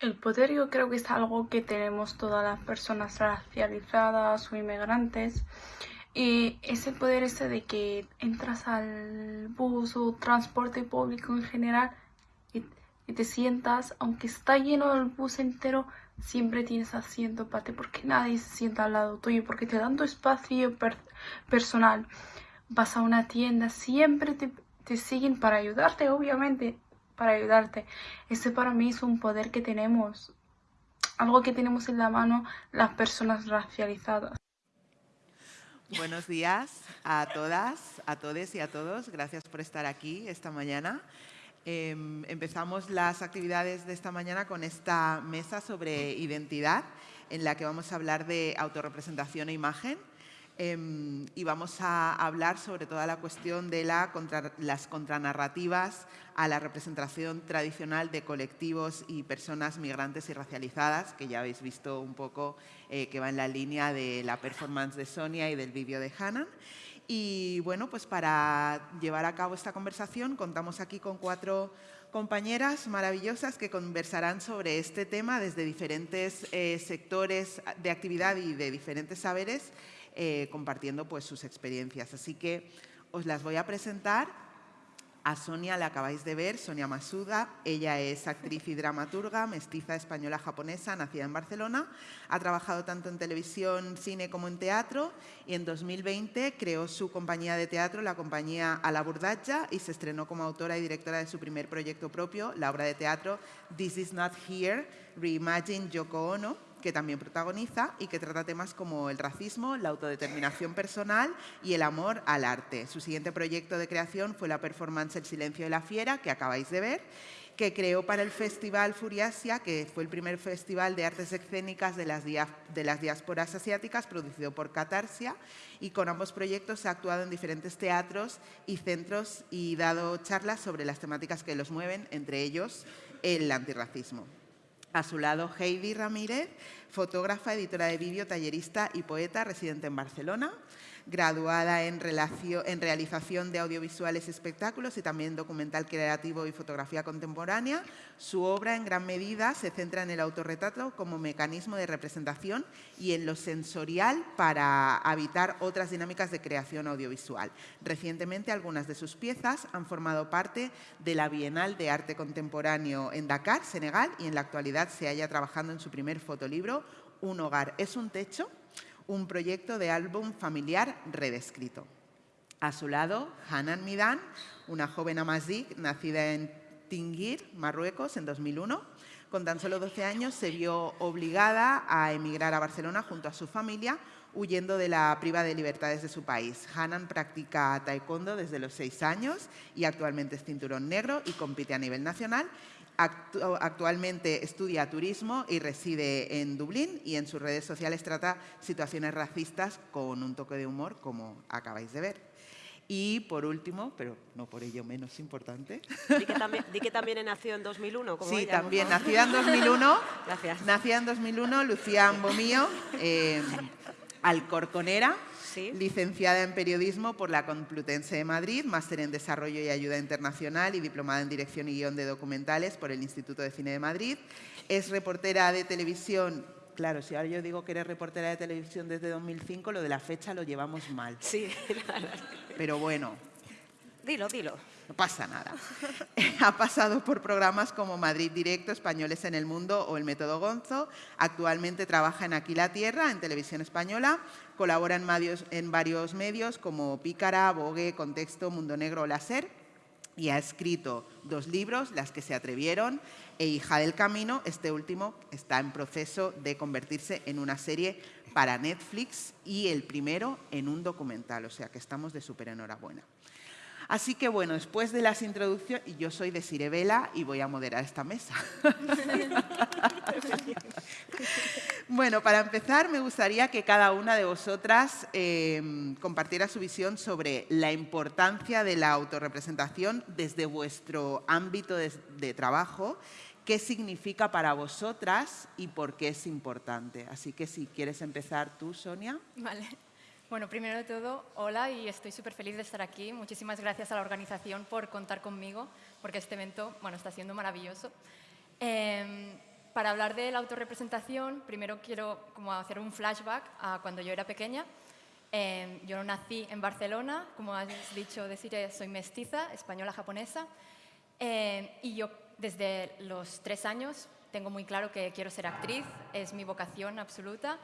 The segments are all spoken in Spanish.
El poder yo creo que es algo que tenemos todas las personas racializadas o inmigrantes. Y ese poder ese de que entras al bus o transporte público en general y, te sientas, aunque está lleno el bus entero, siempre tienes asiento para ti porque nadie se sienta al lado tuyo, porque te dan tu espacio personal. Vas a una tienda, siempre te, te siguen para ayudarte, obviamente para ayudarte. Ese para mí es un poder que tenemos, algo que tenemos en la mano las personas racializadas. Buenos días a todas, a todos y a todos. Gracias por estar aquí esta mañana. Em, empezamos las actividades de esta mañana con esta mesa sobre identidad en la que vamos a hablar de autorrepresentación e imagen. Em, y vamos a hablar sobre toda la cuestión de la las contranarrativas a la representación tradicional de colectivos y personas migrantes y racializadas, que ya habéis visto un poco eh, que va en la línea de la performance de Sonia y del vídeo de Hannah. Y bueno, pues para llevar a cabo esta conversación contamos aquí con cuatro compañeras maravillosas que conversarán sobre este tema desde diferentes eh, sectores de actividad y de diferentes saberes eh, compartiendo pues, sus experiencias. Así que os las voy a presentar. A Sonia la acabáis de ver, Sonia Masuda. Ella es actriz y dramaturga, mestiza española-japonesa, nacida en Barcelona. Ha trabajado tanto en televisión, cine como en teatro y en 2020 creó su compañía de teatro, la compañía A la Burdalla, y se estrenó como autora y directora de su primer proyecto propio, la obra de teatro This is not here, Reimagine Yoko Ono que también protagoniza y que trata temas como el racismo, la autodeterminación personal y el amor al arte. Su siguiente proyecto de creación fue la performance El silencio de la fiera, que acabáis de ver, que creó para el Festival Furiasia, que fue el primer festival de artes escénicas de las, de las diásporas asiáticas, producido por Catarsia, y con ambos proyectos ha actuado en diferentes teatros y centros y dado charlas sobre las temáticas que los mueven, entre ellos el antirracismo. A su lado, Heidi Ramírez, fotógrafa, editora de vídeo, tallerista y poeta, residente en Barcelona graduada en, realización de audiovisuales espectáculos y también documental creativo y fotografía contemporánea. Su obra en gran medida se centra en el autorretrato como mecanismo de representación y en lo sensorial para habitar otras dinámicas de creación audiovisual. Recientemente algunas de sus piezas han formado parte de la Bienal de Arte Contemporáneo en Dakar, Senegal, y en la actualidad se halla trabajando en su primer fotolibro, Un hogar es un techo, un proyecto de álbum familiar redescrito. A su lado, Hanan Midan, una joven amazik nacida en Tingir, Marruecos, en 2001. Con tan solo 12 años se vio obligada a emigrar a Barcelona junto a su familia, huyendo de la priva de libertades de su país. Hanan practica taekwondo desde los 6 años y actualmente es cinturón negro y compite a nivel nacional actualmente estudia turismo y reside en Dublín y en sus redes sociales trata situaciones racistas con un toque de humor, como acabáis de ver. Y por último, pero no por ello menos importante. Di que también, di que también nació en 2001, como Sí, también, nacida en 2001. Gracias. Nacida en 2001, Lucía Ambomío, eh, alcorconera, licenciada en Periodismo por la Complutense de Madrid, máster en Desarrollo y Ayuda Internacional y diplomada en Dirección y Guión de Documentales por el Instituto de Cine de Madrid. Es reportera de televisión Claro, si ahora yo digo que eres reportera de televisión desde 2005, lo de la fecha lo llevamos mal. Sí, Pero bueno. Dilo, dilo. No pasa nada. ha pasado por programas como Madrid Directo, Españoles en el Mundo o El Método Gonzo. Actualmente trabaja en Aquí la Tierra, en Televisión Española. Colabora en, en varios medios como Pícara, Vogue, Contexto, Mundo Negro o Láser. Y ha escrito dos libros, Las que se atrevieron e Hija del Camino. Este último está en proceso de convertirse en una serie para Netflix y el primero en un documental. O sea que estamos de súper enhorabuena. Así que bueno, después de las introducciones, yo soy de Sirevela y voy a moderar esta mesa. bueno, para empezar me gustaría que cada una de vosotras em, compartiera su visión sobre la importancia de la autorrepresentación desde vuestro ámbito de, de trabajo qué significa para vosotras y por qué es importante. Así que si quieres empezar tú, Sonia. Vale. Bueno, primero de todo, hola y estoy súper feliz de estar aquí. Muchísimas gracias a la organización por contar conmigo, porque este evento bueno, está siendo maravilloso. Em, para hablar de la autorrepresentación, primero quiero como hacer un flashback a cuando yo era pequeña. Eh, yo nací en Barcelona, como has dicho, decir, soy mestiza, española-japonesa, eh, y yo desde los tres años tengo muy claro que quiero ser actriz, es mi vocación absoluta,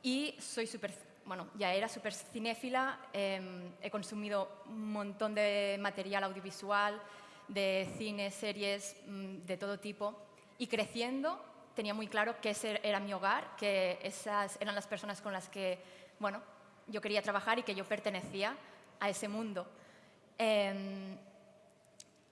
y soy súper, bueno, ya era súper cinéfila, em, he consumido un montón de material audiovisual, de cine, series, mm, de todo tipo, y creciendo tenía muy claro que ese era mi hogar, que esas eran las personas con las que, bueno, yo quería trabajar y que yo pertenecía a ese mundo. Em,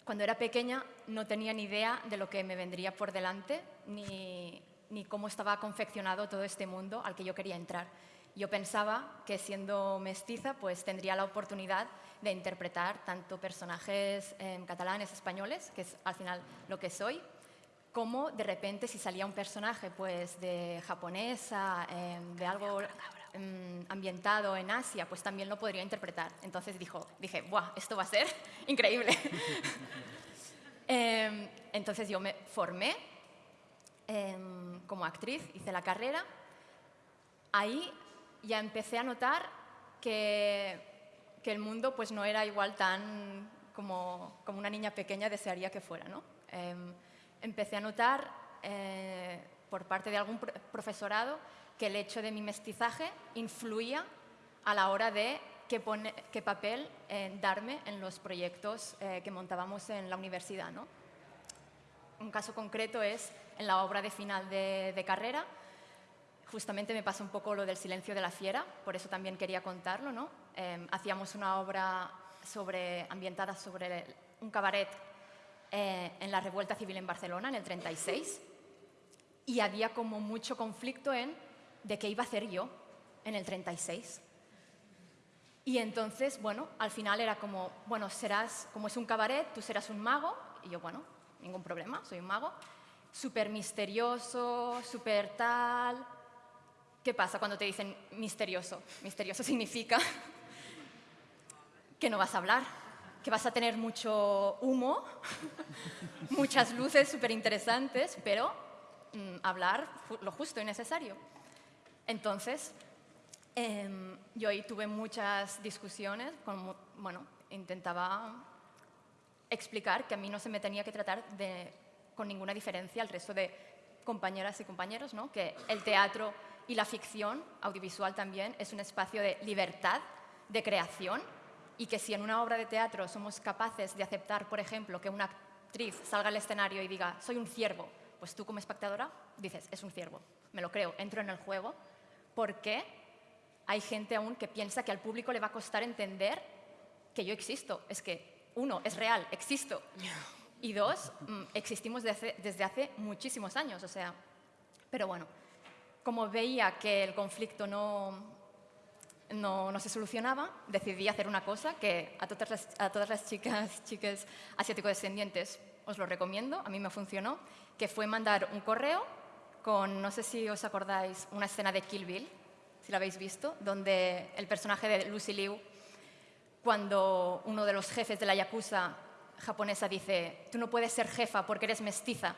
cuando era pequeña no tenía ni idea de lo que me vendría por delante, ni, ni cómo estaba confeccionado todo este mundo al que yo quería entrar. Yo pensaba que siendo mestiza pues tendría la oportunidad de interpretar tanto personajes em, catalanes, españoles, que es al final lo que soy, como de repente si salía un personaje pues de japonesa, em, de algo em, ambientado en Asia, pues también lo podría interpretar. Entonces dijo, dije, ¡buah, esto va a ser increíble! Entonces yo me formé como actriz, hice la carrera. Ahí ya empecé a notar que, que el mundo pues no era igual tan como, como una niña pequeña desearía que fuera, ¿no? empecé a notar eh, por parte de algún profesorado que el hecho de mi mestizaje influía a la hora de qué, qué papel eh, darme en los proyectos eh, que montábamos en la universidad. ¿no? Un caso concreto es en la obra de final de, carrera, justamente me pasa un poco lo del silencio de la fiera, por eso también quería contarlo. ¿no? hacíamos una obra sobre, ambientada sobre un cabaret eh, en la revuelta civil en Barcelona, en el 36, y había como mucho conflicto en de qué iba a hacer yo en el 36. Y entonces, bueno, al final era como, bueno, serás, como es un cabaret, tú serás un mago, y yo, bueno, ningún problema, soy un mago, súper misterioso, súper tal... ¿Qué pasa cuando te dicen misterioso? Misterioso significa que no vas a hablar, que vas a tener mucho humo, muchas luces súper interesantes, pero mm, hablar lo justo y necesario. Entonces, em, yo ahí tuve muchas discusiones, con, bueno, intentaba explicar que a mí no se me tenía que tratar de, con ninguna diferencia al resto de compañeras y compañeros, ¿no? que el teatro y la ficción audiovisual también es un espacio de libertad, de creación, y que si en una obra de teatro somos capaces de aceptar, por ejemplo, que una actriz salga al escenario y diga, soy un ciervo, pues tú como espectadora dices, es un ciervo, me lo creo, entro en el juego, porque hay gente aún que piensa que al público le va a costar entender que yo existo. Es que, uno, es real, existo. Y dos, mm, existimos desde, desde hace muchísimos años, o sea, pero bueno, como veía que el conflicto no, no, se solucionaba, decidí hacer una cosa que a todas las, a todas las chicas, chicas asiático-descendientes os lo recomiendo, a mí me funcionó, que fue mandar un correo con, no sé si os acordáis, una escena de Kill Bill, si la habéis visto, donde el personaje de Lucy Liu, cuando uno de los jefes de la Yakuza japonesa dice, tú no puedes ser jefa porque eres mestiza.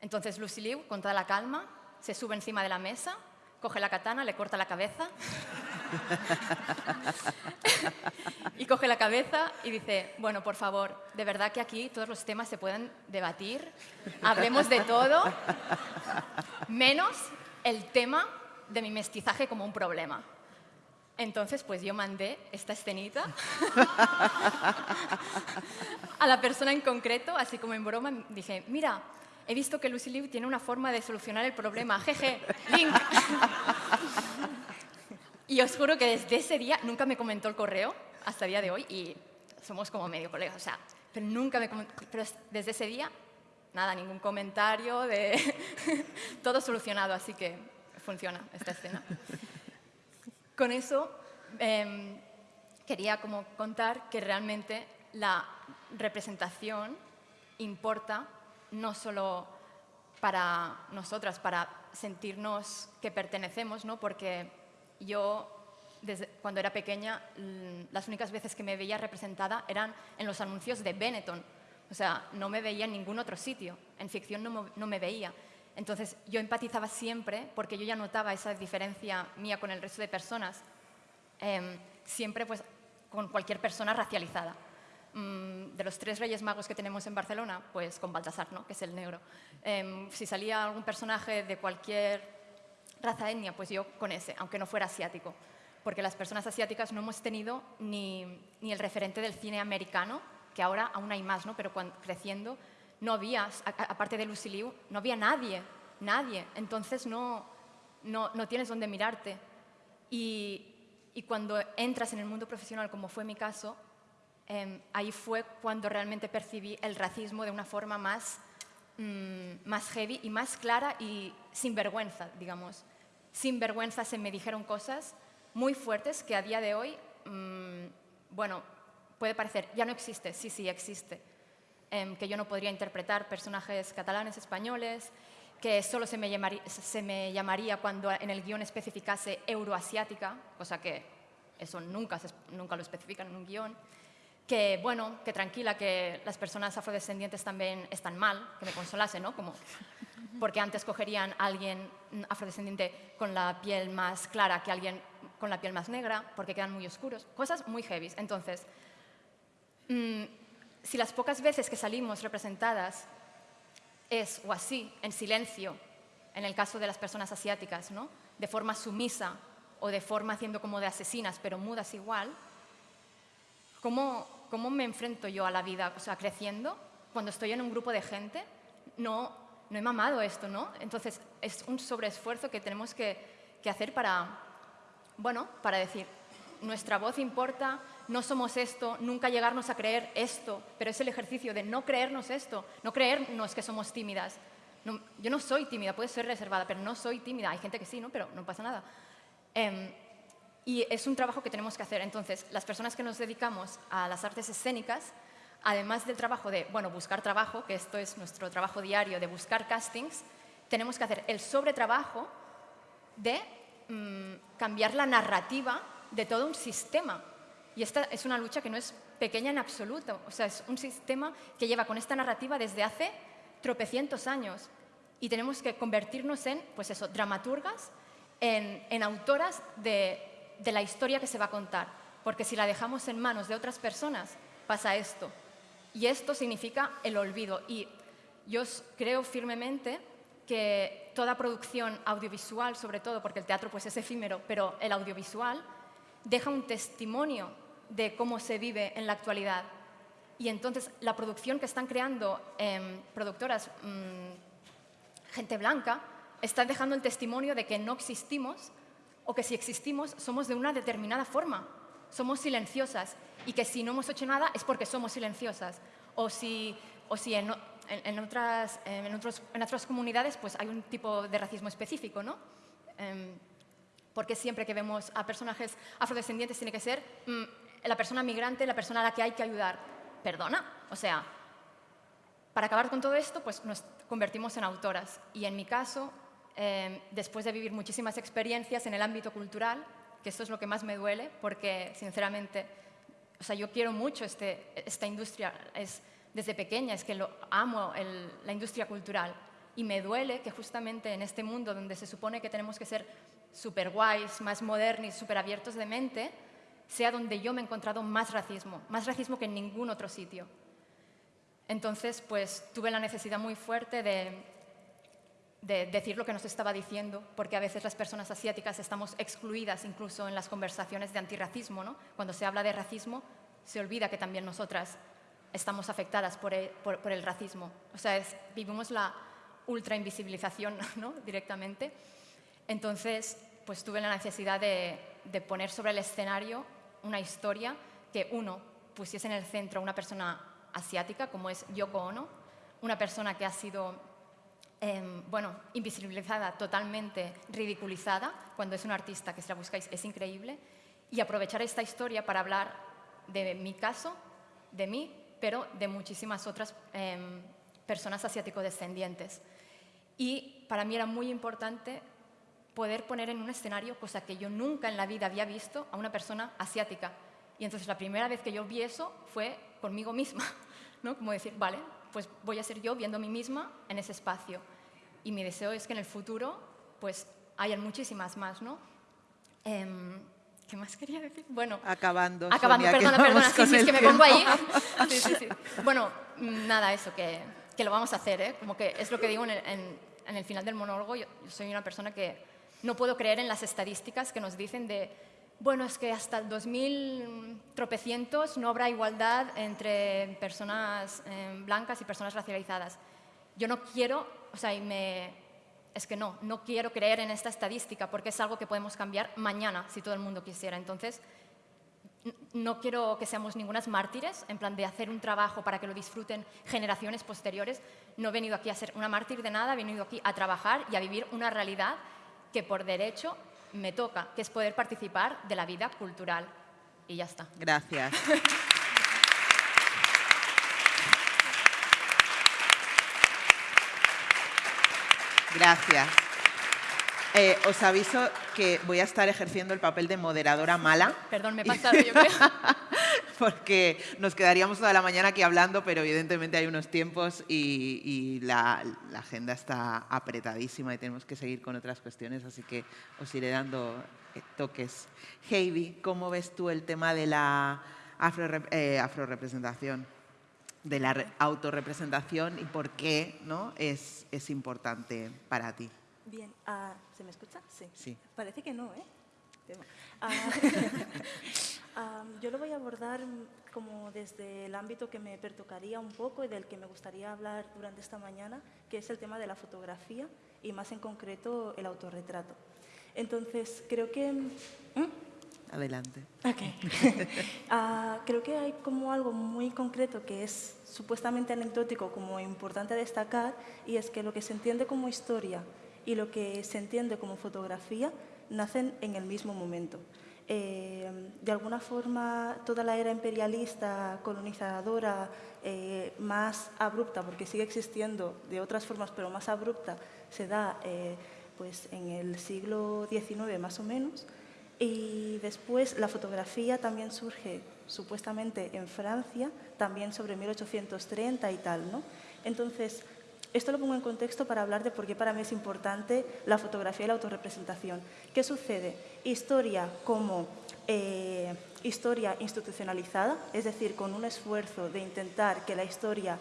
Entonces Lucy Liu, con toda la calma, se sube encima de la mesa, coge la katana, le corta la cabeza y coge la cabeza y dice, bueno, por favor, de verdad que aquí todos los temas se pueden debatir, hablemos de todo, menos el tema de mi mestizaje como un problema. Entonces, pues yo mandé esta escenita a la persona en concreto, así como en broma, dije, mira, he visto que Lucy Liu tiene una forma de solucionar el problema, jeje, link. Y os juro que desde ese día nunca me comentó el correo, hasta el día de hoy, y somos como medio colegas, o sea, pero nunca me pero desde ese día, nada, ningún comentario, de todo solucionado, así que funciona esta escena. Con eso em, quería como contar que realmente la representación importa no solo para nosotras, para sentirnos que pertenecemos, ¿no? porque yo, desde cuando era pequeña, las únicas veces que me veía representada eran en los anuncios de Benetton. O sea, no me veía en ningún otro sitio. En ficción no me, veía. Entonces yo empatizaba siempre porque yo ya notaba esa diferencia mía con el resto de personas, em, siempre pues con cualquier persona racializada. Mm, de los tres reyes magos que tenemos en Barcelona, pues con Baltasar, ¿no? que es el negro. Em, si salía algún personaje de cualquier raza etnia, pues yo con ese, aunque no fuera asiático. Porque las personas asiáticas no hemos tenido ni, ni el referente del cine americano, que ahora aún hay más, ¿no? pero cuando, creciendo no había, aparte de Lucy Liu, no había nadie, nadie. Entonces no, no, no tienes dónde mirarte. Y, y, cuando entras en el mundo profesional, como fue mi caso, Em, ahí fue cuando realmente percibí el racismo de una forma más, mm, más heavy y más clara y sin vergüenza, digamos. Sin vergüenza se me dijeron cosas muy fuertes que a día de hoy, mm, bueno, puede parecer, ya no existe, sí, sí, existe. Em, que yo no podría interpretar personajes catalanes, españoles, que solo se me, llamaría, se me llamaría cuando en el guion especificase euroasiática, cosa que eso nunca, nunca lo especifican en un guion que, bueno, que tranquila, que las personas afrodescendientes también están mal, que me consolase, ¿no? Como, porque antes cogerían a alguien afrodescendiente con la piel más clara que alguien con la piel más negra, porque quedan muy oscuros. Cosas muy heavy. Entonces, mm, si las pocas veces que salimos representadas es o así, en silencio, en el caso de las personas asiáticas, ¿no? de forma sumisa o de forma haciendo como de asesinas, pero mudas igual, ¿cómo, ¿cómo me enfrento yo a la vida? O sea, creciendo, cuando estoy en un grupo de gente, no, no he mamado esto, ¿no? Entonces, es un sobreesfuerzo que tenemos que, que hacer para, bueno, para decir, nuestra voz importa, no somos esto, nunca llegarnos a creer esto, pero es el ejercicio de no creernos esto, no creernos que somos tímidas. yo no soy tímida, puede ser reservada, pero no soy tímida. Hay gente que sí, ¿no? pero no pasa nada. Em, y es un trabajo que tenemos que hacer. Entonces, las personas que nos dedicamos a las artes escénicas, además del trabajo de, bueno, buscar trabajo, que esto es nuestro trabajo diario de buscar castings, tenemos que hacer el sobretrabajo de mm, cambiar la narrativa de todo un sistema. Y esta es una lucha que no es pequeña en absoluto. O sea, es un sistema que lleva con esta narrativa desde hace tropecientos años. Y tenemos que convertirnos en, pues eso, dramaturgas, en, en autoras de de la historia que se va a contar, porque si la dejamos en manos de otras personas, pasa esto. Y esto significa el olvido. Y yo creo firmemente que toda producción audiovisual, sobre todo, porque el teatro pues, es efímero, pero el audiovisual deja un testimonio de cómo se vive en la actualidad. Y entonces la producción que están creando em, productoras, mm, gente blanca, está dejando el testimonio de que no existimos o que si existimos somos de una determinada forma, somos silenciosas y que si no hemos hecho nada es porque somos silenciosas. O si, o si en, otras, en, otros, en otras comunidades pues hay un tipo de racismo específico, ¿no? Em, porque siempre que vemos a personajes afrodescendientes tiene que ser mm, la persona migrante, la persona a la que hay que ayudar. Perdona, o sea, para acabar con todo esto, pues nos convertimos en autoras. Y en mi caso, Em, después de vivir muchísimas experiencias en el ámbito cultural, que esto es lo que más me duele, porque sinceramente, o sea, yo quiero mucho este, esta industria, es, desde pequeña es que lo amo la industria cultural y me duele que justamente en este mundo donde se supone que tenemos que ser súper guays, más modernos, súper abiertos de mente, sea donde yo me he encontrado más racismo, más racismo que en ningún otro sitio. Entonces, pues tuve la necesidad muy fuerte de de decir lo que nos estaba diciendo, porque a veces las personas asiáticas estamos excluidas incluso en las conversaciones de antirracismo. ¿no? Cuando se habla de racismo, se olvida que también nosotras estamos afectadas por el, racismo. O sea, vivimos la ultra invisibilización ¿no? directamente. Entonces, pues tuve la necesidad de, de poner sobre el escenario una historia que, uno, pusiese en el centro a una persona asiática, como es Yoko Ono, una persona que ha sido Em, bueno, invisibilizada, totalmente ridiculizada, cuando es un artista que si la buscáis es increíble, y aprovechar esta historia para hablar de mi caso, de mí, pero de muchísimas otras em, personas asiático-descendientes. Y para mí era muy importante poder poner en un escenario, cosa que yo nunca en la vida había visto, a una persona asiática. Y entonces la primera vez que yo vi eso fue conmigo misma, ¿no? Como decir, vale, pues voy a ser yo viendo a mí misma en ese espacio. y mi deseo es que en el futuro pues hayan muchísimas más, ¿no? Em, ¿Qué más quería decir? Bueno, Acabando. acabando, Sonia, perdona, perdona, sí, sí, es que me pongo ahí. Sí, sí, sí. Bueno, nada, eso, que, que lo vamos a hacer, ¿eh? Como que es lo que digo en el, en- en el final del monólogo, yo, yo soy una persona que no puedo creer en las estadísticas que nos dicen de, bueno, es que hasta el 2000 tropecientos no habrá igualdad entre personas eh, blancas y personas racializadas. Yo no quiero, o sea, y me, es que no, no quiero creer en esta estadística porque es algo que podemos cambiar mañana si todo el mundo quisiera. Entonces, no quiero que seamos ningunas mártires, en plan de hacer un trabajo para que lo disfruten generaciones posteriores. No he venido aquí a ser una mártir de nada, he venido aquí a trabajar y a vivir una realidad que por derecho me toca, que es poder participar de la vida cultural. Y ya está. Gracias. Gracias. Eh, os aviso que voy a estar ejerciendo el papel de moderadora mala, Perdón, me he pasado, yo creo. porque nos quedaríamos toda la mañana aquí hablando, pero evidentemente hay unos tiempos y, y la, la agenda está apretadísima y tenemos que seguir con otras cuestiones, así que os iré dando eh, toques. Heidi, ¿cómo ves tú el tema de la afrorep- eh, afrorepresentación? de la re- autorrepresentación y por qué ¿no? es, es importante para ti. Bien, ah, ¿se me escucha? Sí. Sí. Parece que no, ¿eh? Tema. Ah, ah, yo lo voy a abordar como desde el ámbito que me pertocaría un poco y del que me gustaría hablar durante esta mañana, que es el tema de la fotografía y más en concreto el autorretrato. Entonces, creo que... ¿Mm? Adelante. Ok. Ah, creo que hay como algo muy concreto que es supuestamente anecdótico como importante destacar y es que lo que se entiende como historia y lo que se entiende como fotografía nacen en el mismo momento. Eh, de alguna forma, toda la era imperialista, colonizadora, eh, más abrupta, porque sigue existiendo de otras formas, pero más abrupta, se da eh, pues, en el siglo XIX más o menos. Y después la fotografía también surge supuestamente en Francia, también sobre 1830 y tal, ¿no? Entonces, esto lo pongo en contexto para hablar de por qué para mí es importante la fotografía y la autorrepresentación. ¿Qué sucede? Historia como eh, historia institucionalizada, es decir, con un esfuerzo de intentar que la historia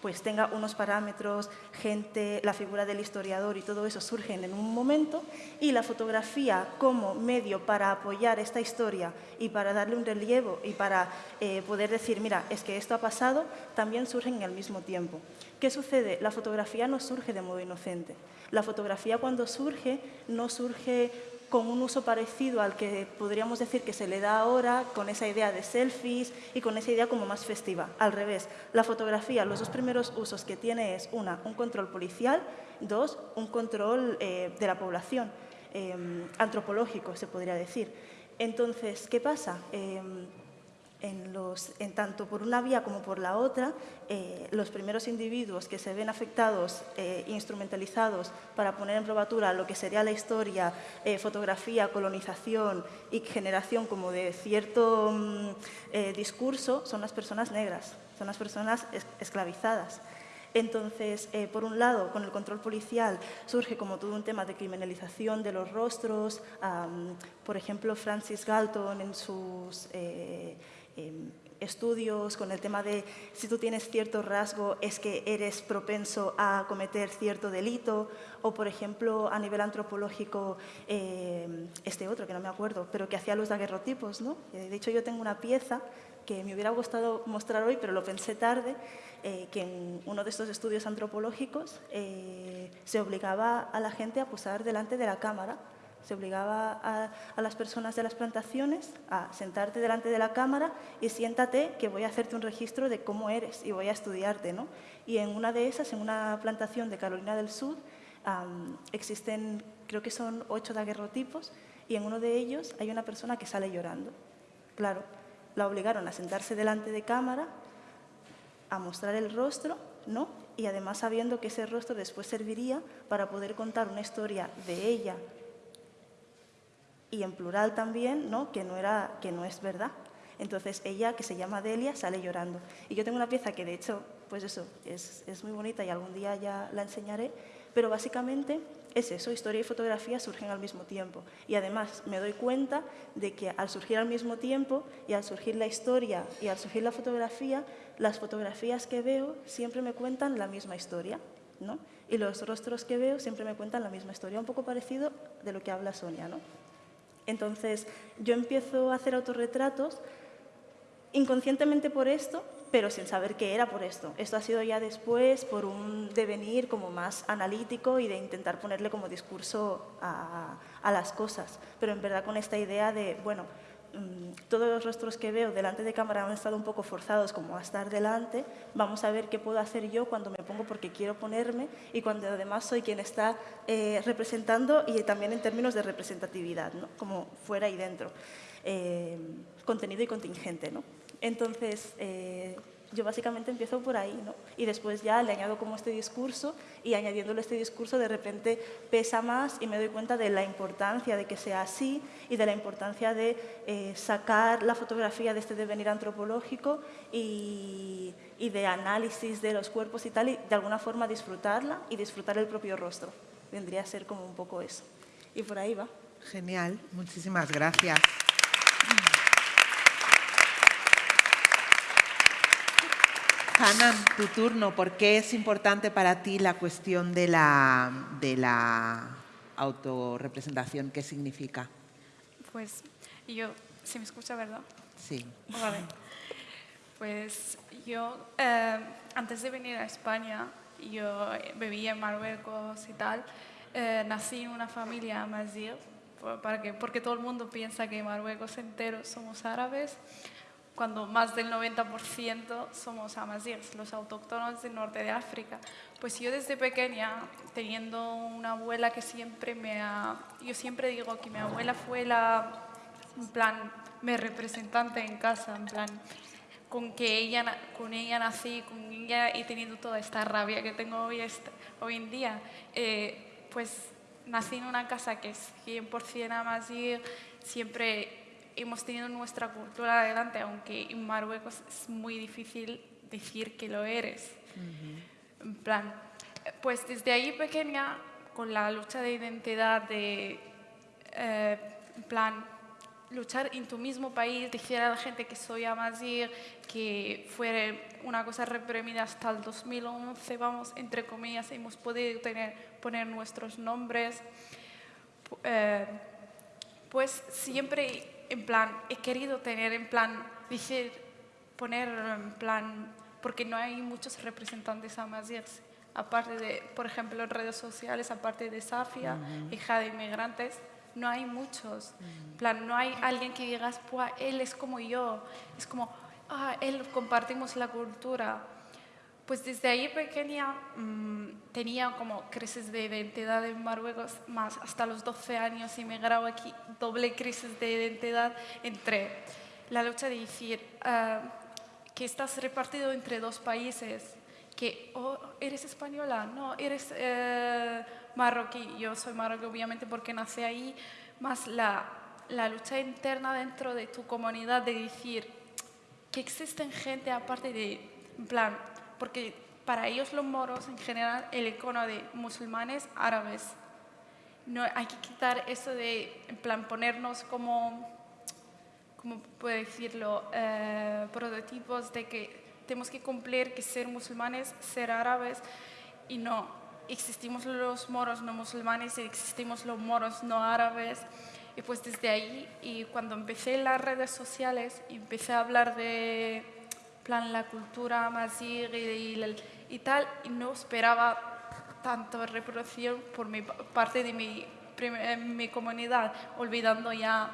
pues tenga unos parámetros, gente, la figura del historiador y todo eso surgen en un momento, y la fotografía como medio para apoyar esta historia y para darle un relieve y para eh, poder decir, mira, es que esto ha pasado, también surgen en el mismo tiempo. ¿Qué sucede? La fotografía no surge de modo inocente. La fotografía cuando surge no surge con un uso parecido al que podríamos decir que se le da ahora, con esa idea de selfies y con esa idea como más festiva. Al revés, la fotografía, los dos primeros usos que tiene es, una, un control policial, dos, un control eh, de la población, eh, antropológico, se podría decir. Entonces, ¿qué pasa? Eh, en, los, en tanto por una vía como por la otra, eh, los primeros individuos que se ven afectados, eh, instrumentalizados para poner en probatura lo que sería la historia, eh, fotografía, colonización y generación como de cierto mm, eh, discurso, son las personas negras, son las personas es- esclavizadas. Entonces, eh, por un lado, con el control policial surge como todo un tema de criminalización de los rostros. am, por ejemplo, Francis Galton en sus eh, estudios con el tema de si tú tienes cierto rasgo es que eres propenso a cometer cierto delito. O, por ejemplo, a nivel antropológico, eh, este otro, que no me acuerdo, pero que hacía los daguerrotipos. ¿no? Eh, De hecho, yo tengo una pieza que me hubiera gustado mostrar hoy, pero lo pensé tarde, eh, que en uno de estos estudios antropológicos eh, se obligaba a la gente a posar delante de la cámara, se obligaba a, las personas de las plantaciones a sentarte delante de la cámara y siéntate que voy a hacerte un registro de cómo eres y voy a estudiarte. ¿no? Y en una de esas, en una plantación de Carolina del Sur, existen, creo que son ocho daguerrotipos, y en uno de ellos hay una persona que sale llorando. Claro, la obligaron a sentarse delante de cámara, a mostrar el rostro, ¿no? Y además sabiendo que ese rostro después serviría para poder contar una historia de ella y en plural también, ¿no? Que no era que no es verdad. Entonces ella, que se llama Delia, sale llorando. Y yo tengo una pieza que de hecho, pues eso, es, es muy bonita y algún día ya la enseñaré, pero básicamente es eso, historia y fotografía surgen al mismo tiempo. Y además me doy cuenta de que al surgir al mismo tiempo y al surgir la historia y al surgir la fotografía, las fotografías que veo siempre me cuentan la misma historia. ¿no? Y los rostros que veo siempre me cuentan la misma historia, un poco parecido de lo que habla Sonia. ¿no? Entonces, yo empiezo a hacer autorretratos inconscientemente por esto, pero sin saber qué era por esto. Esto ha sido ya después por un devenir como más analítico y de intentar ponerle como discurso a, las cosas, pero en verdad con esta idea de, bueno, todos los rostros que veo delante de cámara han estado un poco forzados como a estar delante, vamos a ver qué puedo hacer yo cuando me pongo porque quiero ponerme y cuando además soy quien está eh, representando y también en términos de representatividad, ¿no? como fuera y dentro, eh, contenido y contingente. ¿no? Entonces, eh, yo básicamente empiezo por ahí, ¿no? Y después ya le añado como este discurso y añadiéndole este discurso de repente pesa más y me doy cuenta de la importancia de que sea así y de la importancia de eh, sacar la fotografía de este devenir antropológico y, y de análisis de los cuerpos y tal y de alguna forma disfrutarla y disfrutar el propio rostro. Vendría a ser como un poco eso. Y por ahí va. Genial, muchísimas gracias. Hanan, tu turno. ¿Por qué es importante para ti la cuestión de la, de la autorrepresentación? ¿Qué significa? Pues yo, ¿se me escucha, verdad? Sí. Vale. Pues yo, eh, antes de venir a España, yo vivía en Marruecos y tal. Eh, nací en una familia amazigh, porque, porque todo el mundo piensa que Marruecos entero somos árabes cuando más del 90% somos amazigh, los autóctonos del norte de África. Pues yo desde pequeña, teniendo una abuela que siempre me ha... Yo siempre digo que mi abuela fue la, en plan, mi representante en casa, en plan, con que ella, con ella nací, con ella y teniendo toda esta rabia que tengo hoy, hoy en día, eh, pues nací en una casa que es 100% amazigh, siempre hemos tenido nuestra cultura adelante, aunque en Marruecos es muy difícil decir que lo eres. En plan, pues desde ahí pequeña, con la lucha de identidad, de, eh, en plan, luchar en tu mismo país, decir a la gente que soy amazigh, que fue una cosa reprimida hasta el 2011, vamos, entre comillas, hemos podido tener, poner nuestros nombres, eh, pues siempre en plan, he querido tener en plan, dije, poner en plan, porque no hay muchos representantes amazirs, aparte de, por ejemplo, en redes sociales, aparte de Safia, hija de inmigrantes, no hay muchos. En plan, no hay alguien que digas, pues él es como yo, es como, ah, él compartimos la cultura. Pues desde ahí pequeña mm, tenía como crisis de identidad en Marruecos, más hasta los 12 años y me grabo aquí doble crisis de identidad entre la lucha de decir ah, que estás repartido entre dos países, que oh, eres española, no, eres eh, marroquí, yo soy marroquí obviamente porque nací ahí, más la, la lucha interna dentro de tu comunidad de decir que existen gente aparte de, en plan, porque para ellos los moros en general el icono de musulmanes árabes. No, hay que quitar eso de, en plan, ponernos como, como puedo decirlo, eh, prototipos de que tenemos que cumplir que ser musulmanes, ser árabes, y no, existimos los moros no musulmanes y existimos los moros no árabes. Y pues desde ahí, y cuando empecé las redes sociales, empecé a hablar de plan la cultura amazigh y, y, tal, y no esperaba tanto reproducción por mi parte de mi, mi comunidad, olvidando ya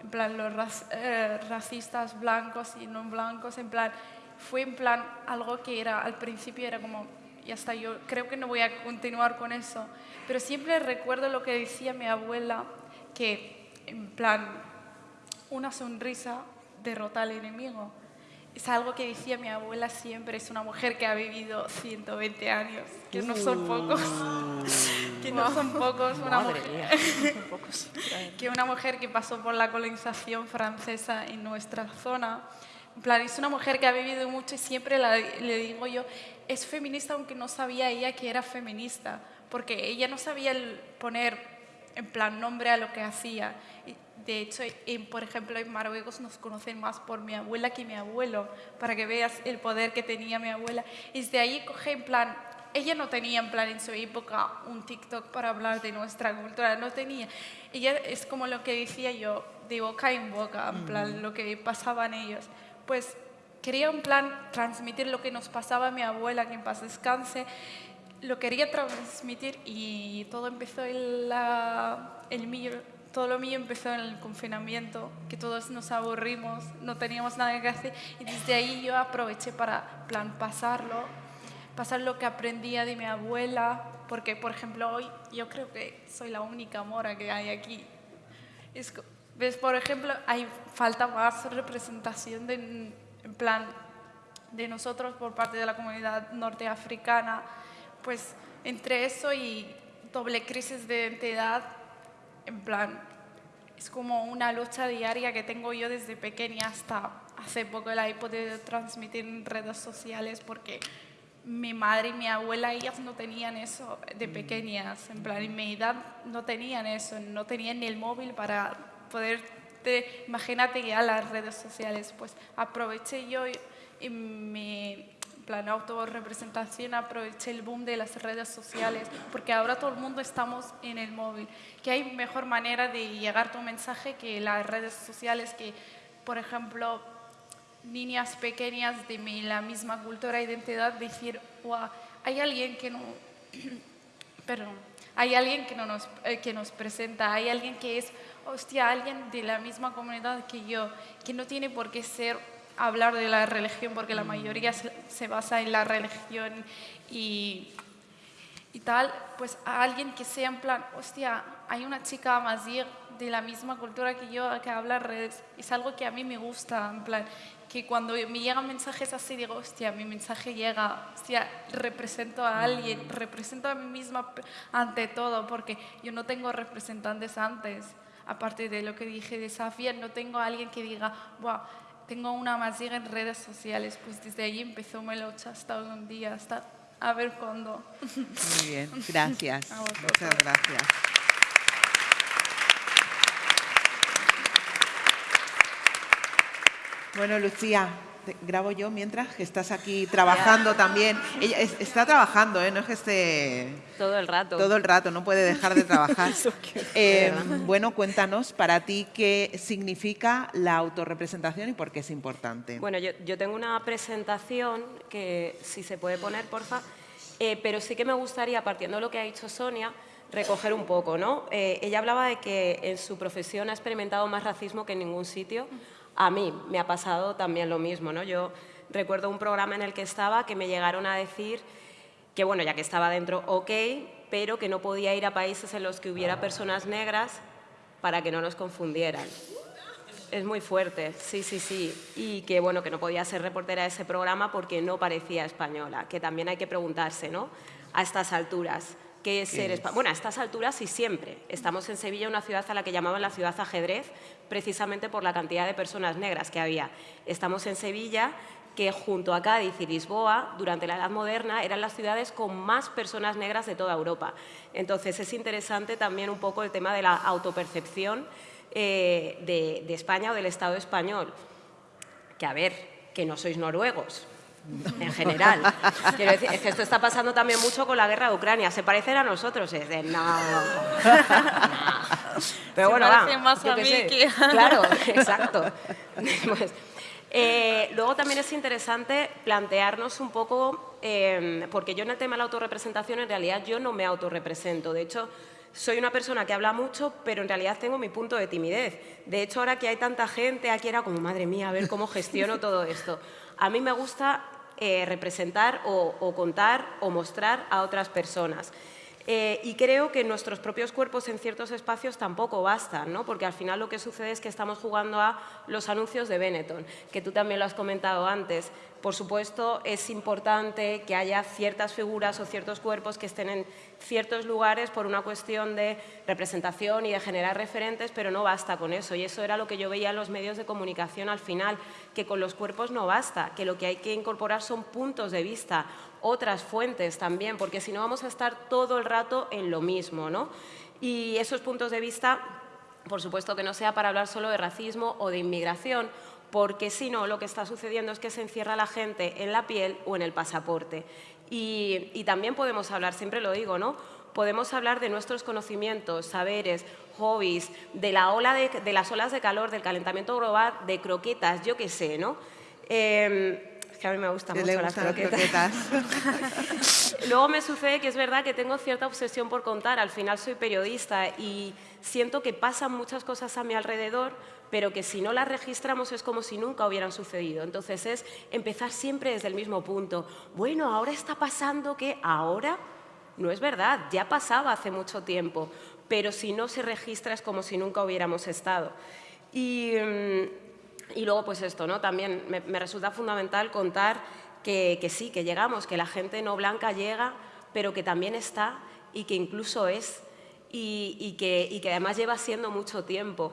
en plan los eh, racistas blancos y no blancos, en plan, fue en plan algo que era al principio era como, ya está, yo creo que no voy a continuar con eso, pero siempre recuerdo lo que decía mi abuela, que en plan, una sonrisa derrota al enemigo es algo que decía mi abuela siempre, es una mujer que ha vivido 120 años, que no son pocos. que no son pocos, una Madre mujer, que una mujer que pasó por la colonización francesa en nuestra zona. En plan, es una mujer que ha vivido mucho y siempre la- le digo yo, es feminista aunque no sabía ella que era feminista, porque ella no sabía el poner en plan nombre a lo que hacía. Y, De hecho, en, por ejemplo, en Marruecos nos conocen más por mi abuela que mi abuelo, para que veas el poder que tenía mi abuela. Y desde ahí coge en plan, ella no tenía en plan en su época un TikTok para hablar de nuestra cultura, no tenía. Ella es como lo que decía yo, de boca en boca, en plan lo que pasaban ellos. Pues quería en plan transmitir lo que nos pasaba a mi abuela, que en paz descanse, lo quería transmitir y todo empezó en la, el mío, todo lo mío empezó en el confinamiento, que todos nos aburrimos, no teníamos nada que hacer y desde ahí yo aproveché para plan pasarlo, pasar lo que aprendía de mi abuela, porque por ejemplo hoy yo creo que soy la única mora que hay aquí. Es ¿Ves? Por ejemplo, hay falta más representación de, en plan de nosotros por parte de la comunidad norteafricana, pues entre eso y doble crisis de identidad, en plan, es como una lucha diaria que tengo yo desde pequeña hasta hace poco la he podido transmitir en redes sociales porque mi madre y mi abuela, ellas no tenían eso de pequeñas, en plan, en mi edad no tenían eso, no tenían ni el móvil para poder, te- imagínate ya las redes sociales, pues aproveché yo en mi plan autorrepresentación, aproveché el boom de las redes sociales, porque ahora todo el mundo estamos en el móvil, que hay mejor manera de llegar tu mensaje que las redes sociales, que por ejemplo niñas pequeñas de la misma cultura e identidad decir, "Guau, hay alguien que no, perdón, hay alguien que, no nos, eh, que nos presenta, hay alguien que es, hostia, alguien de la misma comunidad que yo, que no tiene por qué ser hablar de la religión, porque la mayoría se, se basa en la religión y, y tal, pues a alguien que sea en plan, hostia, hay una chica amazigh de la misma cultura que yo que habla redes. Es algo que a mí me gusta, en plan, que cuando me llegan mensajes así digo, hostia, mi mensaje llega, hostia, represento a alguien, represento a mí misma ante todo, porque yo no tengo representantes antes. Aparte de lo que dije de Safia, no tengo a alguien que diga, Buah, tengo una amazigh en redes sociales. Pues desde ahí empezó Melocha hasta hoy un día, hasta a ver cuándo. Muy bien, gracias. A. Muchas gracias. Bueno, Lucía, te grabo yo mientras que estás aquí trabajando también. Ella es- está trabajando, ¿eh? no es que esté Todo el rato. todo el rato, no puede dejar de trabajar. Eh, bueno, cuéntanos para ti qué significa la autorrepresentación y por qué es importante. Bueno, yo, yo tengo una presentación que, si se puede poner, porfa, eh, pero sí que me gustaría, partiendo de lo que ha dicho Sonia, recoger un poco, ¿no? Eh, ella hablaba de que en su profesión ha experimentado más racismo que en ningún sitio. A mí me ha pasado también lo mismo, ¿no? Yo recuerdo un programa en el que estaba que me llegaron a decir que, bueno, ya que estaba dentro, ok, pero que no podía ir a países en los que hubiera personas negras para que no nos confundieran. Es muy fuerte, sí, sí, sí. Y que bueno, que no podía ser reportera de ese programa porque no parecía española, que también hay que preguntarse, ¿no? A estas alturas, ¿qué es ser española? Bueno, a estas alturas y siempre. Estamos en Sevilla, una ciudad a la que llamaban la ciudad ajedrez, precisamente por la cantidad de personas negras que había. Estamos en Sevilla, que junto a Cádiz y Lisboa, durante la Edad Moderna, eran las ciudades con más personas negras de toda Europa. Entonces, es interesante también un poco el tema de la autopercepción eh, de, de España o del Estado español. Que a ver, que no sois noruegos, en general. Quiero decir, es que esto está pasando también mucho con la guerra de Ucrania. Se parecen a nosotros, es de no. no. Pero Se bueno, va, más yo a qué mí sé. que Claro, exacto. Pues, eh, luego también es interesante plantearnos un poco, eh, porque yo en el tema de la autorrepresentación en realidad yo no me autorrepresento. De hecho, soy una persona que habla mucho, pero en realidad tengo mi punto de timidez. De hecho, ahora que hay tanta gente, aquí era como, madre mía, a ver cómo gestiono todo esto. A mí me gusta eh, representar o, o contar o mostrar a otras personas. Eh, y creo que nuestros propios cuerpos en ciertos espacios tampoco bastan, ¿no? porque al final lo que sucede es que estamos jugando a los anuncios de Benetton, que tú también lo has comentado antes. Por supuesto, es importante que haya ciertas figuras o ciertos cuerpos que estén en ciertos lugares por una cuestión de representación y de generar referentes, pero no basta con eso. Y eso era lo que yo veía en los medios de comunicación al final, que con los cuerpos no basta, que lo que hay que incorporar son puntos de vista, otras fuentes también, porque si no vamos a estar todo el rato en lo mismo. ¿no? Y esos puntos de vista, por supuesto que no sea para hablar solo de racismo o de inmigración, porque si no, lo que está sucediendo es que se encierra la gente en la piel o en el pasaporte. Y, también podemos hablar, siempre lo digo, ¿no? Podemos hablar de nuestros conocimientos, saberes, hobbies, de, la ola de, las olas de calor, del calentamiento global, de croquetas, yo qué sé, ¿no? Es que a mí me gustan mucho las croquetas. Luego me sucede que es verdad que tengo cierta obsesión por contar, al final soy periodista y siento que pasan muchas cosas a mi alrededor, pero que si no las registramos es como si nunca hubieran sucedido. Entonces es empezar siempre desde el mismo punto. Bueno, ahora está pasando que ahora no es verdad, ya pasaba hace mucho tiempo, pero si no se registra es como si nunca hubiéramos estado. Y, mm, luego pues esto, ¿no? también me, resulta fundamental contar que, sí, que llegamos, que la gente no blanca llega, pero que también está y que incluso es y, que, y que además lleva siendo mucho tiempo.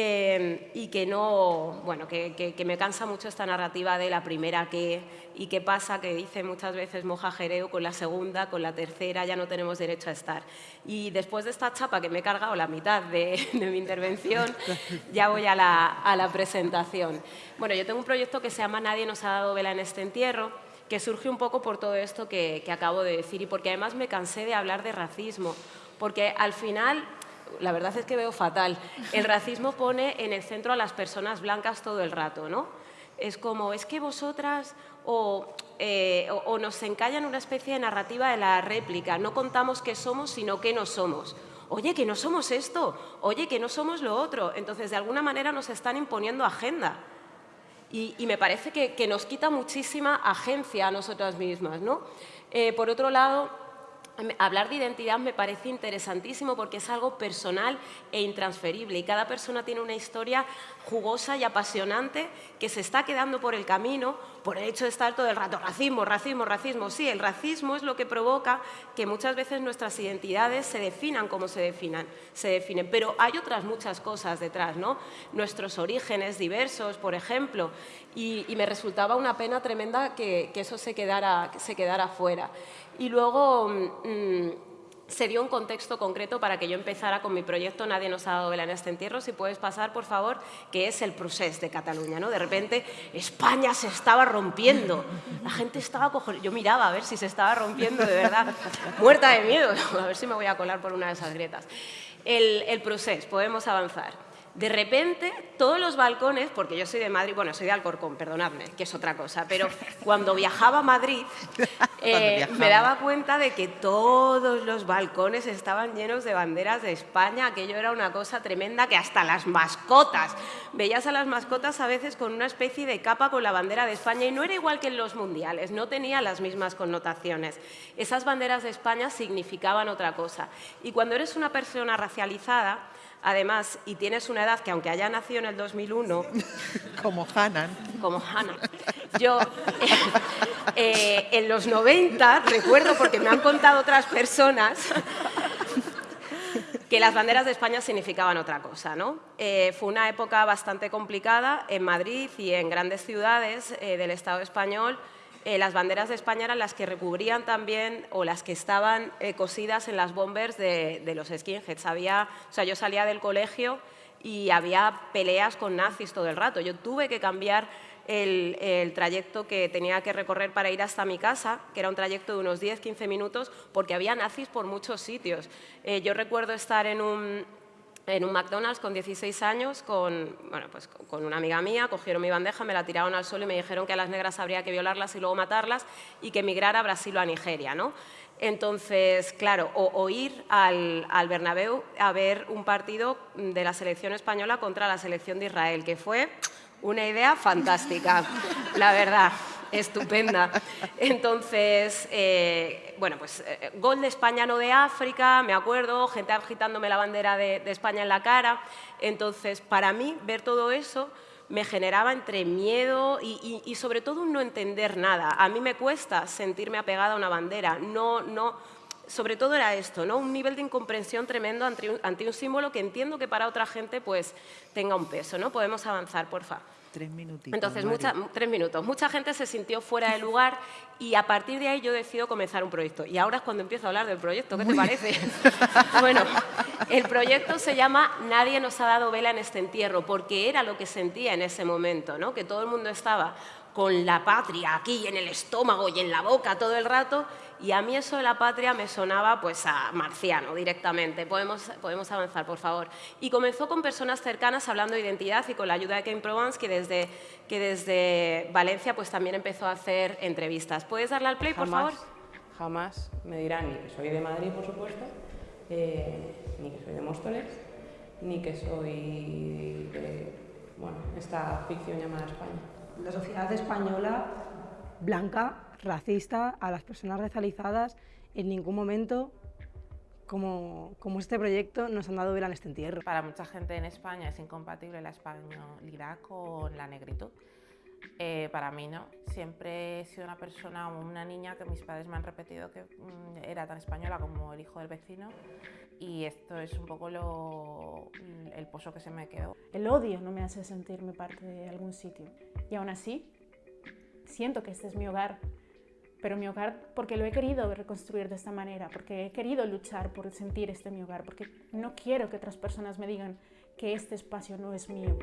Em, y que no, bueno, que, me cansa mucho esta narrativa de la primera que y qué pasa, que dice muchas veces Moja Jereo, con la segunda, con la tercera ya no tenemos derecho a estar. Y después de esta chapa que me he cargado la mitad de, mi intervención, ya voy a la, a la, presentación. Bueno, yo tengo un proyecto que se llama Nadie nos ha dado vela en este entierro, que surge un poco por todo esto que, que acabo de decir y porque además me cansé de hablar de racismo, porque al final la verdad es que veo fatal. El racismo pone en el centro a las personas blancas todo el rato, ¿no? Es como, es que vosotras eh, o, nos encallan una especie de narrativa de la réplica, no contamos qué somos, sino qué no somos. Oye, que no somos esto, oye, que no somos lo otro. Entonces, de alguna manera nos están imponiendo agenda. Y, me parece que, nos quita muchísima agencia a nosotras mismas. ¿no? Eh, por otro lado, Hablar de identidad me parece interesantísimo porque es algo personal e intransferible y cada persona tiene una historia jugosa y apasionante que se está quedando por el camino por el hecho de estar todo el rato racismo, racismo, racismo. Sí, el racismo es lo que provoca que muchas veces nuestras identidades se definan como se, definan, se definen, pero hay otras muchas cosas detrás, ¿no? Nuestros orígenes diversos, por ejemplo, y, me resultaba una pena tremenda que, eso se quedara, se quedara fuera. Y luego mm, se dio un contexto concreto para que yo empezara con mi proyecto Nadie nos ha dado vela en este entierro. Si puedes pasar, por favor, que es el procés de Cataluña. ¿no? De repente España se estaba rompiendo. La gente estaba cogiendo... Yo miraba a ver si se estaba rompiendo de verdad. Muerta de miedo. A ver si me voy a colar por una de esas grietas. El, el procés, podemos avanzar. De repente, todos los balcones, porque yo soy de Madrid, bueno, soy de Alcorcón, perdonadme, que es otra cosa, pero cuando viajaba a Madrid eh, me daba cuenta de que todos los balcones estaban llenos de banderas de España, aquello era una cosa tremenda que hasta las mascotas, veías a las mascotas a veces con una especie de capa con la bandera de España y no era igual que en los mundiales, no tenía las mismas connotaciones. Esas banderas de España significaban otra cosa. Y cuando eres una persona racializada, Además, y tienes una edad que aunque haya nacido en el 2001... como Hannah. Como Hannah. Yo, eh, en los 90, recuerdo, porque me han contado otras personas, que las banderas de España significaban otra cosa. ¿no? Eh, fue una época bastante complicada en Madrid y en grandes ciudades eh, del Estado español, eh, las banderas de España eran las que recubrían también o las que estaban eh, cosidas en las bombers de, los skinheads. Había, o sea, yo salía del colegio y había peleas con nazis todo el rato. Yo tuve que cambiar el, trayecto que tenía que recorrer para ir hasta mi casa, que era un trayecto de unos 10-15 minutos, porque había nazis por muchos sitios. Eh, yo recuerdo estar en un, en un McDonald's con 16 años con, bueno, pues con una amiga mía, cogieron mi bandeja, me la tiraron al suelo y me dijeron que a las negras habría que violarlas y luego matarlas y que emigrar a Brasil o a Nigeria. ¿no? Entonces, claro, o, ir al, al, Bernabéu a ver un partido de la selección española contra la selección de Israel, que fue una idea fantástica, la verdad. Estupenda. Entonces, eh, bueno, pues eh, gol de España, no de África, me acuerdo, gente agitándome la bandera de, España en la cara. Entonces, para mí, ver todo eso me generaba entre miedo y, sobre todo no entender nada. A mí me cuesta sentirme apegada a una bandera, no, no, sobre todo era esto, ¿no? un nivel de incomprensión tremendo ante un, ante un, símbolo que entiendo que para otra gente pues, tenga un peso. ¿no? Podemos avanzar, porfa. Tres minutitos. Entonces, mucha, tres minutos. Mucha gente se sintió fuera de lugar y a partir de ahí yo decido comenzar un proyecto. Y ahora es cuando empiezo a hablar del proyecto. ¿Qué te parece? bueno, el proyecto se llama Nadie nos ha dado vela en este entierro, porque era lo que sentía en ese momento, ¿no? que todo el mundo estaba con la patria aquí en el estómago y en la boca todo el rato y a mí eso de la patria me sonaba pues a marciano directamente. Podemos, podemos avanzar, por favor. Y comenzó con personas cercanas hablando de identidad y con la ayuda de Ken Provence, que desde, que desde Valencia pues también empezó a hacer entrevistas. ¿Puedes darle al play, por favor? Jamás me dirán ni que soy de Madrid, por supuesto, eh, ni que soy de Móstoles, ni que soy de bueno, esta ficción llamada España. La sociedad española blanca racista a las personas racializadas, en ningún momento como, como, este proyecto nos han dado vela en este entierro. Para mucha gente en España es incompatible la españolidad con la negritud. Eh, para mí no. Siempre he sido una persona, una niña que mis padres me han repetido que mm, era tan española como el hijo del vecino y esto es un poco lo, el pozo que se me quedó. El odio no me hace sentirme parte de algún sitio y aún así siento que este es mi hogar pero mi hogar porque lo he querido reconstruir de esta manera, porque he querido luchar por sentir este mi hogar, porque no quiero que otras personas me digan que este espacio no es mío.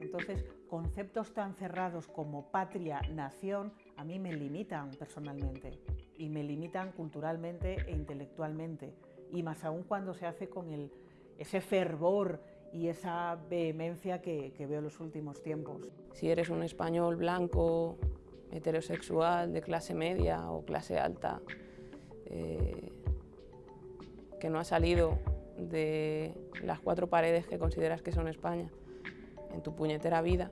Entonces, conceptos tan cerrados como patria, nación, a mí me limitan personalmente y me limitan culturalmente e intelectualmente, y más aún cuando se hace con el, ese fervor y esa vehemencia que, que veo en los últimos tiempos. Si eres un español blanco, heterosexual de clase media o clase alta eh, que no ha salido de las cuatro paredes que consideras que son España en tu puñetera vida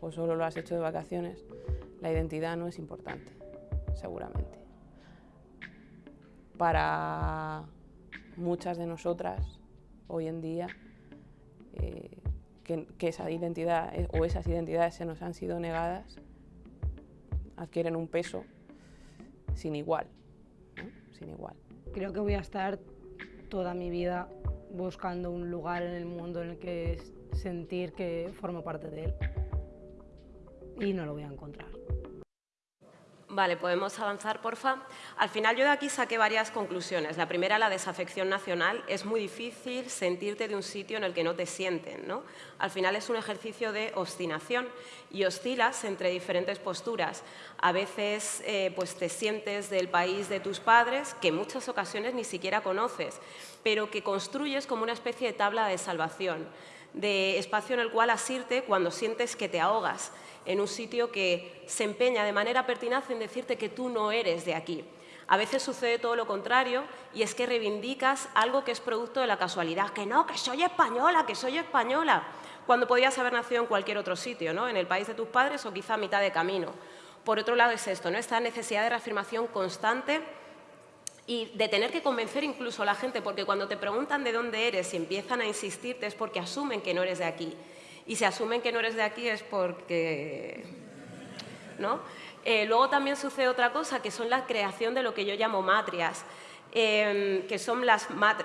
o solo lo has hecho de vacaciones, la identidad no es importante, seguramente. Para muchas de nosotras hoy en día, eh, que, que esa identidad o esas identidades se nos han sido negadas, adquieren un peso sin igual, sin igual. Creo que voy a estar toda mi vida buscando un lugar en el mundo en el que sentir que formo parte de él y no lo voy a encontrar. Vale, podemos avanzar, porfa. Al final yo de aquí saqué varias conclusiones. La primera, la desafección nacional. Es muy difícil sentirte de un sitio en el que no te sienten. ¿no? Al final es un ejercicio de obstinación y oscilas entre diferentes posturas. A veces eh, pues te sientes del país de tus padres, que en muchas ocasiones ni siquiera conoces, pero que construyes como una especie de tabla de salvación, de espacio en el cual asirte cuando sientes que te ahogas en un sitio que se empeña de manera pertinaz en decirte que tú no eres de aquí. A veces sucede todo lo contrario y es que reivindicas algo que es producto de la casualidad, que no, que soy española, que soy española, cuando podías haber nacido en cualquier otro sitio, ¿no? en el país de tus padres o quizá a mitad de camino. Por otro lado es esto, ¿no? esta necesidad de reafirmación constante y de tener que convencer incluso a la gente, porque cuando te preguntan de dónde eres y empiezan a insistirte es porque asumen que no eres de aquí y se asumen que no eres de aquí es porque... ¿no? Eh, luego también sucede otra cosa, que son la creación de lo que yo llamo matrias, em, que son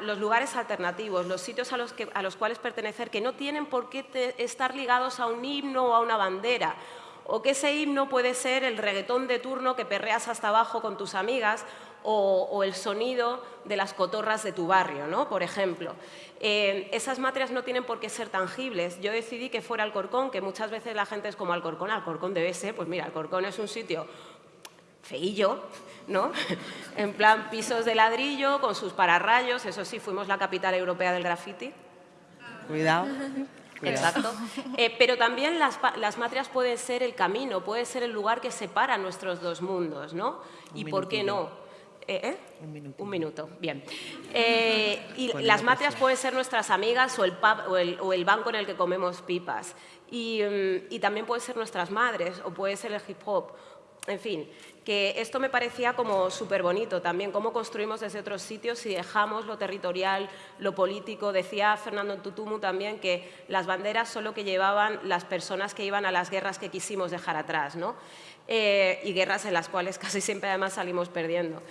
los lugares alternativos, los sitios a los, que, a los cuales pertenecer, que no tienen por qué estar ligados a un himno o a una bandera, o que ese himno puede ser el reggaetón de turno que perreas hasta abajo con tus amigas, o, el sonido de las cotorras de tu barrio, ¿no? por ejemplo. Eh, esas materias no tienen por qué ser tangibles. Yo decidí que fuera Alcorcón, que muchas veces la gente es como Alcorcón, Alcorcón debe ser, pues mira, Alcorcón es un sitio feillo, ¿no? en plan pisos de ladrillo, con sus pararrayos, eso sí, fuimos la capital europea del graffiti. Cuidado. Exacto. Eh, pero también las, las, matrias pueden ser el camino, puede ser el lugar que separa nuestros dos mundos, ¿no? y por qué no. Eh, ¿eh? Un, minuto. bien. Eh, y las matrias pueden ser nuestras amigas o el, pub, o el, banco en el que comemos pipas. Y, mm, y, también pueden ser nuestras madres, o puede ser el hip hop, en fin, que esto me parecía como súper bonito también, cómo construimos desde otros sitios y dejamos lo territorial, lo político. Decía Fernando Tutumu también que las banderas solo que llevaban las personas que iban a las guerras que quisimos dejar atrás, ¿no? Eh, y guerras en las cuales casi siempre además salimos perdiendo.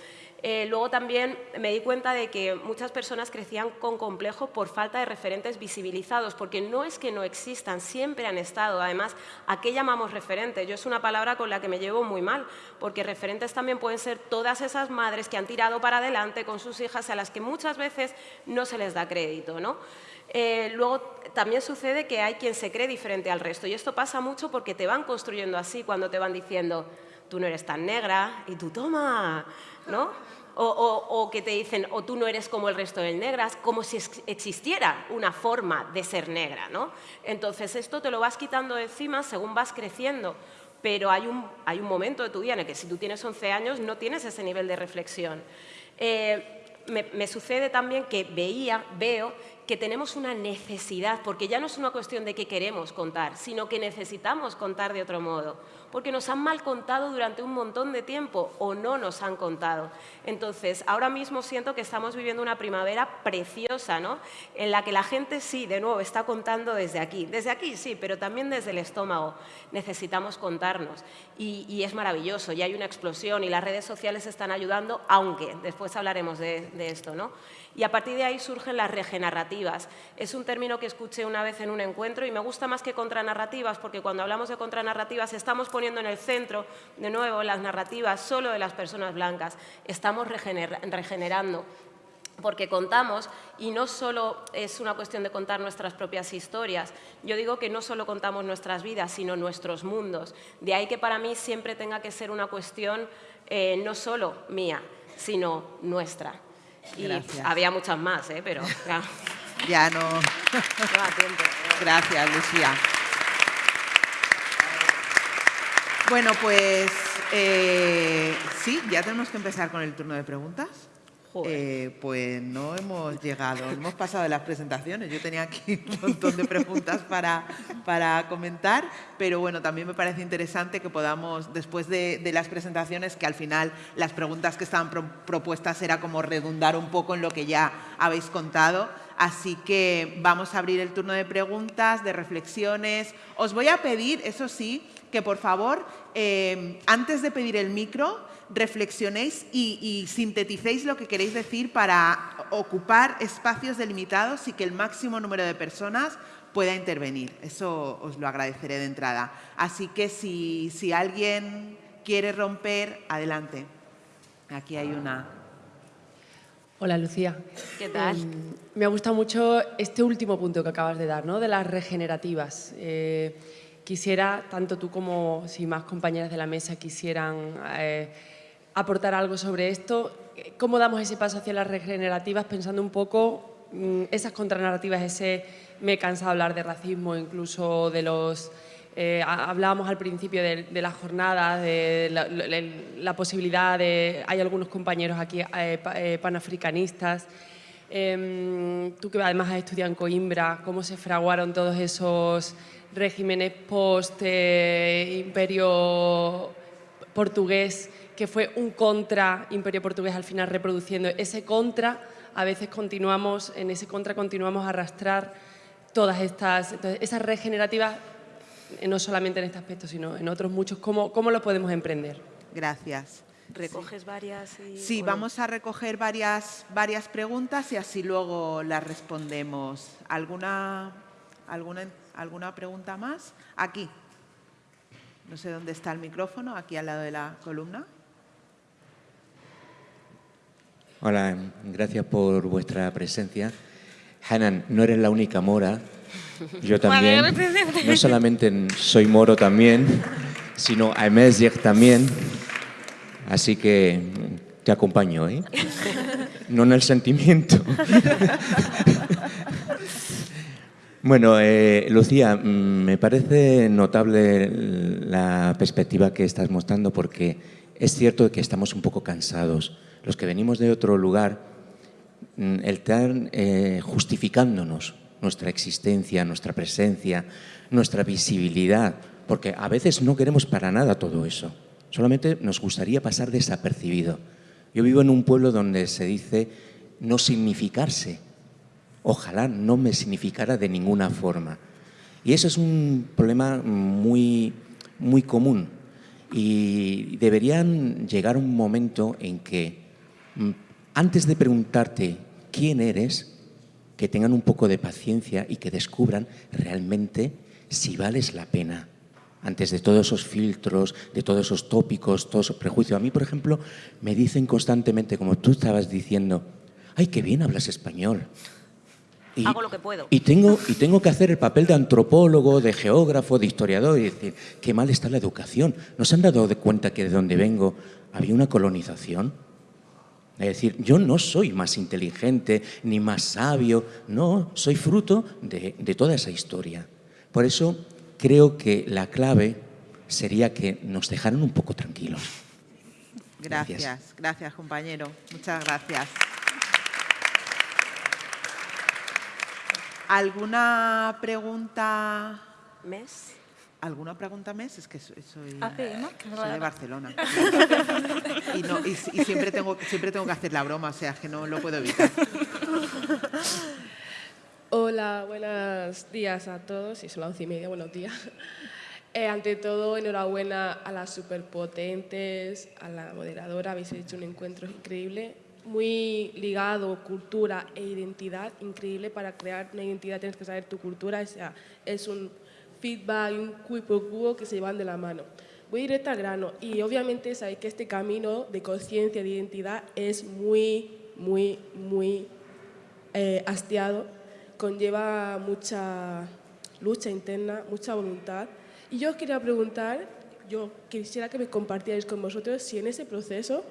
Eh, luego también me di cuenta de que muchas personas crecían con complejo por falta de referentes visibilizados, porque no es que no existan, siempre han estado. Además, ¿a qué llamamos referente? Yo es una palabra con la que me llevo muy mal, porque referentes también pueden ser todas esas madres que han tirado para adelante con sus hijas a las que muchas veces no se les da crédito. ¿no? Eh, luego también sucede que hay quien se cree diferente al resto y esto pasa mucho porque te van construyendo así cuando te van diciendo tú no eres tan negra y tú toma, ¿no? O, que te dicen, o tú no eres como el resto de negras, como si existiera una forma de ser negra, ¿no? Entonces esto te lo vas quitando de encima según vas creciendo, pero hay un, hay un momento de tu vida en el que si tú tienes 11 años no tienes ese nivel de reflexión. Eh, me, me, sucede también que veía, veo que tenemos una necesidad, porque ya no es una cuestión de que queremos contar, sino que necesitamos contar de otro modo porque nos han mal contado durante un montón de tiempo o no nos han contado. Entonces, ahora mismo siento que estamos viviendo una primavera preciosa, ¿no? En la que la gente sí, de nuevo, está contando desde aquí. Desde aquí sí, pero también desde el estómago. Necesitamos contarnos. Y, es maravilloso, y hay una explosión y las redes sociales están ayudando, aunque después hablaremos de, de esto, ¿no? Y a partir de ahí surgen las regenerativas. Es un término que escuché una vez en un encuentro y me gusta más que contranarrativas porque cuando hablamos de contranarrativas estamos poniendo en el centro, de nuevo, las narrativas solo de las personas blancas. Estamos regenerando porque contamos, y no solo es una cuestión de contar nuestras propias historias, yo digo que no solo contamos nuestras vidas, sino nuestros mundos. De ahí que para mí siempre tenga que ser una cuestión eh, no solo mía, sino nuestra. Y había muchas más, ¿eh? pero ya, no. Gracias, Lucía. Bueno, pues eh, sí, ya tenemos que empezar con el turno de preguntas. Eh, pues no hemos llegado, hemos pasado de las presentaciones. Yo tenía aquí un montón de preguntas para, para comentar, pero bueno, también me parece interesante que podamos, después de, las presentaciones, que al final las preguntas que estaban propuestas era como redundar un poco en lo que ya habéis contado. Así que vamos a abrir el turno de preguntas, de reflexiones. Os voy a pedir, eso sí, que por favor, eh, antes de pedir el micro, reflexionéis y, sinteticéis lo que queréis decir para ocupar espacios delimitados y que el máximo número de personas pueda intervenir. Eso os lo agradeceré de entrada. Así que si, alguien quiere romper, adelante. Aquí hay una. Hola, Lucía. ¿Qué tal? Em, me ha gustado mucho este último punto que acabas de dar, ¿no? de las regenerativas. Eh, quisiera, tanto tú como si más compañeras de la mesa quisieran eh, aportar algo sobre esto. ¿Cómo damos ese paso hacia las regenerativas pensando un poco mm, esas contranarrativas, ese me de hablar de racismo, incluso de los... Eh, hablábamos al principio de, la jornada, de la, posibilidad de... Hay algunos compañeros aquí eh, eh, panafricanistas. Em, tú que además has estudiado en Coimbra, ¿cómo se fraguaron todos esos regímenes post-imperio portugués que fue un contra Imperio Portugués al final reproduciendo ese contra, a veces continuamos, en ese contra continuamos a arrastrar todas estas, esas regenerativas, eh, no solamente en este aspecto, sino en otros muchos, ¿cómo, cómo lo podemos emprender? Gracias. ¿Recoges varias? sí, vamos a recoger varias, varias preguntas y así luego las respondemos. ¿Alguna, alguna, ¿Alguna pregunta más? Aquí. No sé dónde está el micrófono, aquí al lado de la columna. Hola, gracias por vuestra presencia. Hanan, no eres la única mora. Yo también. No solamente soy moro también, sino Aimezjek también. Así que te acompaño, ¿eh? No en el sentimiento. Bueno, eh, Lucía, mm, me parece notable la perspectiva que estás mostrando porque es cierto que estamos un poco cansados los que venimos de otro lugar, mm, el estar eh, justificándonos nuestra existencia, nuestra presencia, nuestra visibilidad, porque a veces no queremos para nada todo eso. Solamente nos gustaría pasar desapercibido. Yo vivo en un pueblo donde se dice no significarse. Ojalá no me significara de ninguna forma. Y eso es un problema muy, muy común. Y deberían llegar un momento en que, mm, antes de preguntarte quién eres, que tengan un poco de paciencia y que descubran realmente si vales la pena antes de todos esos filtros, de todos esos tópicos, todos esos prejuicios. A mí, por ejemplo, me dicen constantemente, como tú estabas diciendo, ¡ay, qué bien hablas español! Y, Hago lo que puedo. Y tengo, y tengo que hacer el papel de antropólogo, de geógrafo, de historiador y decir, qué mal está la educación. ¿No se han dado de cuenta que de donde vengo había una colonización? Es decir, yo no soy más inteligente ni más sabio, no, soy fruto de, de toda esa historia. Por eso creo que la clave sería que nos dejaran un poco tranquilos. Gracias, gracias, gracias compañero. Muchas gracias. ¿Alguna pregunta? ¿Mes? ¿Alguna pregunta mes? Es que soy, soy, Ah, soy de Barcelona. y, no, y, y siempre, tengo, siempre tengo que hacer la broma, o sea, que no lo puedo evitar. Hola, buenos días a todos. Y son las once y media, buenos días. Eh, ante todo, enhorabuena a las superpotentes, a la moderadora, habéis hecho un encuentro increíble, muy ligado cultura e identidad, increíble para crear una identidad tienes que saber tu cultura, o sea, es un feedback, un cuipo que se llevan de la mano. Voy directo al grano y obviamente sabéis que este camino de conciencia, de identidad es muy, muy, muy eh, hastiado, conlleva mucha lucha interna, mucha voluntad y yo os quería preguntar, yo quisiera que me compartierais con vosotros si en ese proceso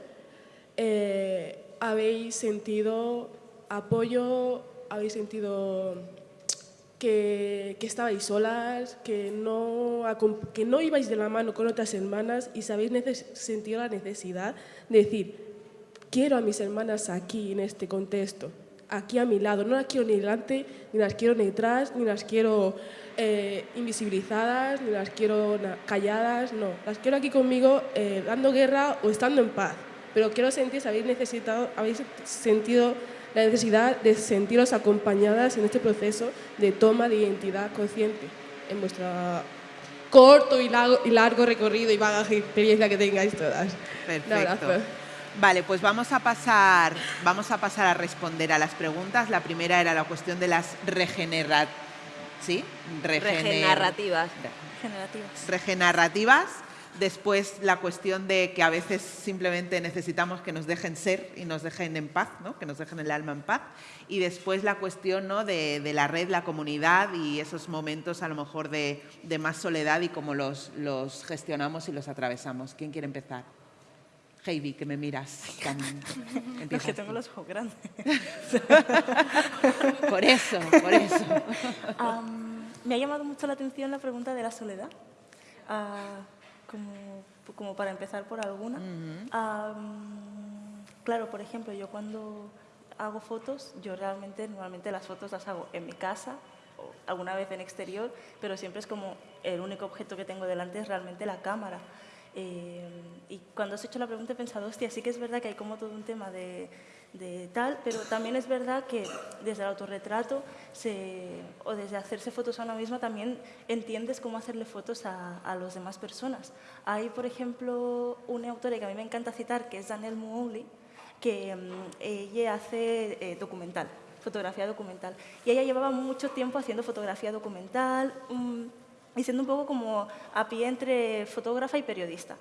eh, habéis sentido apoyo, habéis sentido que, que, estabais solas, que no, que no ibais de la mano con otras hermanas y si habéis sentido la necesidad de decir, quiero a mis hermanas aquí, en este contexto, aquí a mi lado, no las quiero ni delante, ni las quiero ni detrás, ni las quiero eh, invisibilizadas, ni las quiero calladas, no. Las quiero aquí conmigo eh, dando guerra o estando en paz. Pero quiero sentir si habéis, necesitado, habéis sentido la necesidad de sentiros acompañadas en este proceso de toma de identidad consciente en vuestro corto y largo, y largo recorrido y bagaje y experiencia que tengáis todas. Perfecto. Vale, pues vamos a pasar, vamos a pasar a responder a las preguntas. La primera era la cuestión de las regenerativas ¿sí? Regenerativas. Regenerativas. Después la cuestión de que a veces simplemente necesitamos que nos dejen ser y nos dejen en paz, ¿no? que nos dejen el alma en paz. Y después la cuestión ¿no? de, la red, la comunidad y esos momentos a lo mejor de, más soledad y cómo los, los gestionamos y los atravesamos. ¿Quién quiere empezar? Heidi, que me miras. es que tengo los ojos grandes. por eso, por eso. me ha llamado mucho la atención la pregunta de la soledad, uh, como, como, para empezar por alguna. claro, por ejemplo, yo cuando hago fotos, yo realmente, normalmente las fotos las hago en mi casa, o alguna vez en exterior, pero siempre es como el único objeto que tengo delante es realmente la cámara. Eh, y cuando has hecho la pregunta he pensado, hostia, sí que es verdad que hay como todo un tema de, de tal, pero también es verdad que desde el autorretrato se, o desde hacerse fotos a una misma también entiendes cómo hacerle fotos a, a las demás personas. Hay, por ejemplo, una autora que a mí me encanta citar, que es Danielle Mouli, que um, ella hace eh, documental, fotografía documental. Y ella llevaba mucho tiempo haciendo fotografía documental, um, y siendo un poco como a pie entre fotógrafa y periodista.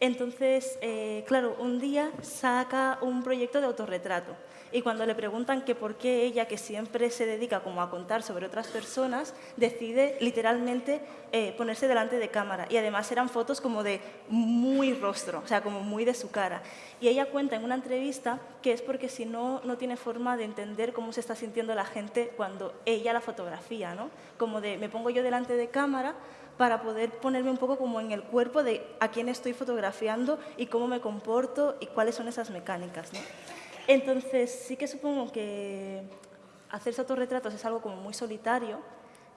Entonces, eh, claro, un día saca un proyecto de autorretrato y cuando le preguntan que por qué ella, que siempre se dedica como a contar sobre otras personas, decide literalmente eh, ponerse delante de cámara. Y además eran fotos como de muy rostro, o sea, como muy de su cara. Y ella cuenta en una entrevista que es porque si no, no tiene forma de entender cómo se está sintiendo la gente cuando ella la fotografía, ¿no? Como de, me pongo yo delante de cámara, para poder ponerme un poco como en el cuerpo de a quién estoy fotografiando y cómo me comporto y cuáles son esas mecánicas. Entonces, sí que supongo que hacerse autorretratos es algo como muy solitario.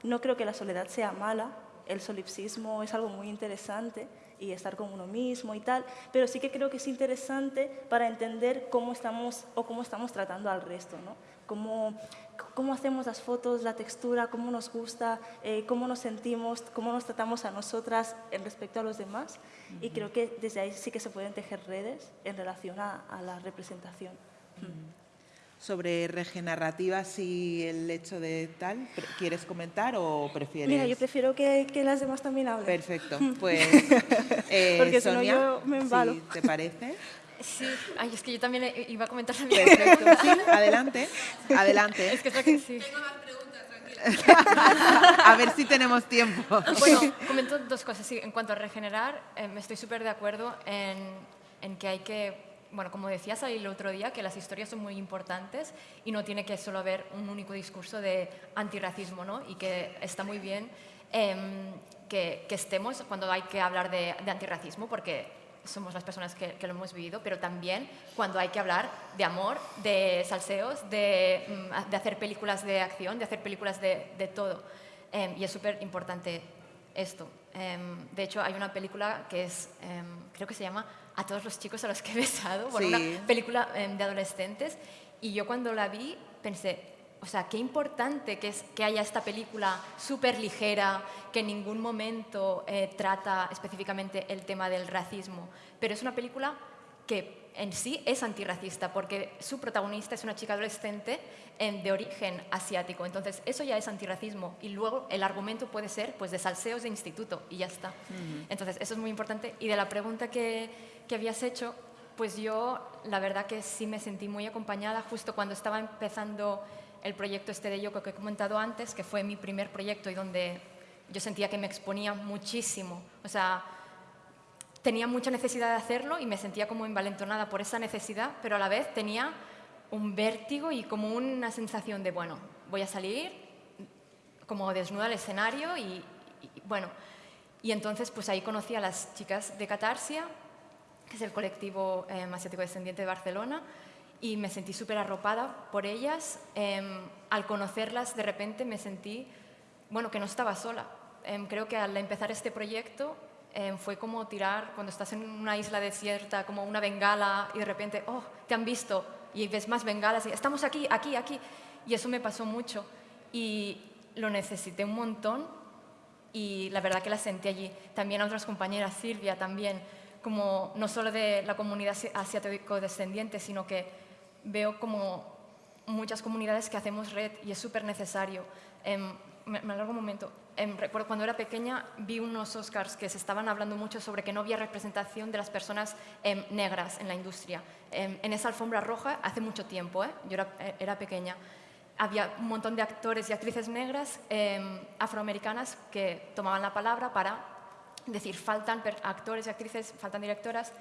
No creo que la soledad sea mala, el solipsismo es algo muy interesante y estar con uno mismo y tal, pero sí que creo que es interesante para entender cómo estamos o cómo estamos tratando al resto, ¿no? Cómo, cómo hacemos las fotos, la textura, cómo nos gusta, eh, cómo nos sentimos, cómo nos tratamos a nosotras en respecto a los demás. Y creo que desde ahí sí que se pueden tejer redes en relación a, la representación. Sobre regenerativas y el hecho de tal, ¿quieres comentar o prefieres? Mira, yo prefiero que, que las demás también hablen. Perfecto, pues eh, Porque Sonia, si no yo me embalo. ¿te parece? Sí, Ay, es que yo también iba a comentar también. Perfecto, sí, adelante, adelante. Es que, es que sí. Tengo más preguntas, a ver si tenemos tiempo. Bueno, comento dos cosas. Sí, en cuanto a regenerar, eh, me estoy súper de acuerdo en, en que hay que bueno, como decías el otro día, que las historias son muy importantes y no tiene que solo haber un único discurso de antirracismo, ¿no? Y que está muy bien em, que, que, estemos cuando hay que hablar de, de antirracismo, porque somos las personas que, que, lo hemos vivido, pero también cuando hay que hablar de amor, de salseos, de, mm, de hacer películas de acción, de hacer películas de, de todo. Em, y es súper importante esto. Em, de hecho, hay una película que es, creo que se llama a todos los chicos a los que he besado, por una película em, de adolescentes. Y yo cuando la vi pensé, o sea, qué importante que, es, que haya esta película súper ligera, que en ningún momento eh, trata específicamente el tema del racismo, pero es una película que en sí es antirracista porque su protagonista es una chica adolescente de origen asiático. Entonces, eso ya es antirracismo. Y luego el argumento puede ser pues, de salseos de instituto y ya está. Entonces, eso es muy importante. Y de la pregunta que, que habías hecho, pues yo la verdad que sí me sentí muy acompañada justo cuando estaba empezando el proyecto este de Yoko que he comentado antes, que fue mi primer proyecto y donde yo sentía que me exponía muchísimo. O sea, tenía mucha necesidad de hacerlo y me sentía como envalentonada por esa necesidad, pero a la vez tenía un vértigo y como una sensación de, bueno, voy a salir como desnuda al escenario y, bueno, y entonces pues ahí conocí a las chicas de Catarsia, que es el colectivo eh, asiático descendiente de Barcelona, y me sentí súper arropada por ellas. Em, al conocerlas de repente me sentí, bueno, que no estaba sola. Em, creo que al empezar este proyecto Em, fue como tirar, cuando estás en una isla desierta, como una bengala y de repente, oh, te han visto y ves más bengalas y estamos aquí, aquí, aquí. Y eso me pasó mucho y lo necesité un montón y la verdad que la sentí allí. También a otras compañeras, Silvia también, como no solo de la comunidad asiático-descendiente, sino que veo como muchas comunidades que hacemos red y es súper necesario. Em, me, me alargo un momento. Em, recuerdo cuando era pequeña vi unos Oscars que se estaban hablando mucho sobre que no había representación de las personas em, negras en la industria. En esa alfombra roja, hace mucho tiempo, ¿eh? yo era, eh, era, pequeña, había un montón de actores y actrices negras afroamericanas que tomaban la palabra para decir faltan actores y actrices, faltan directoras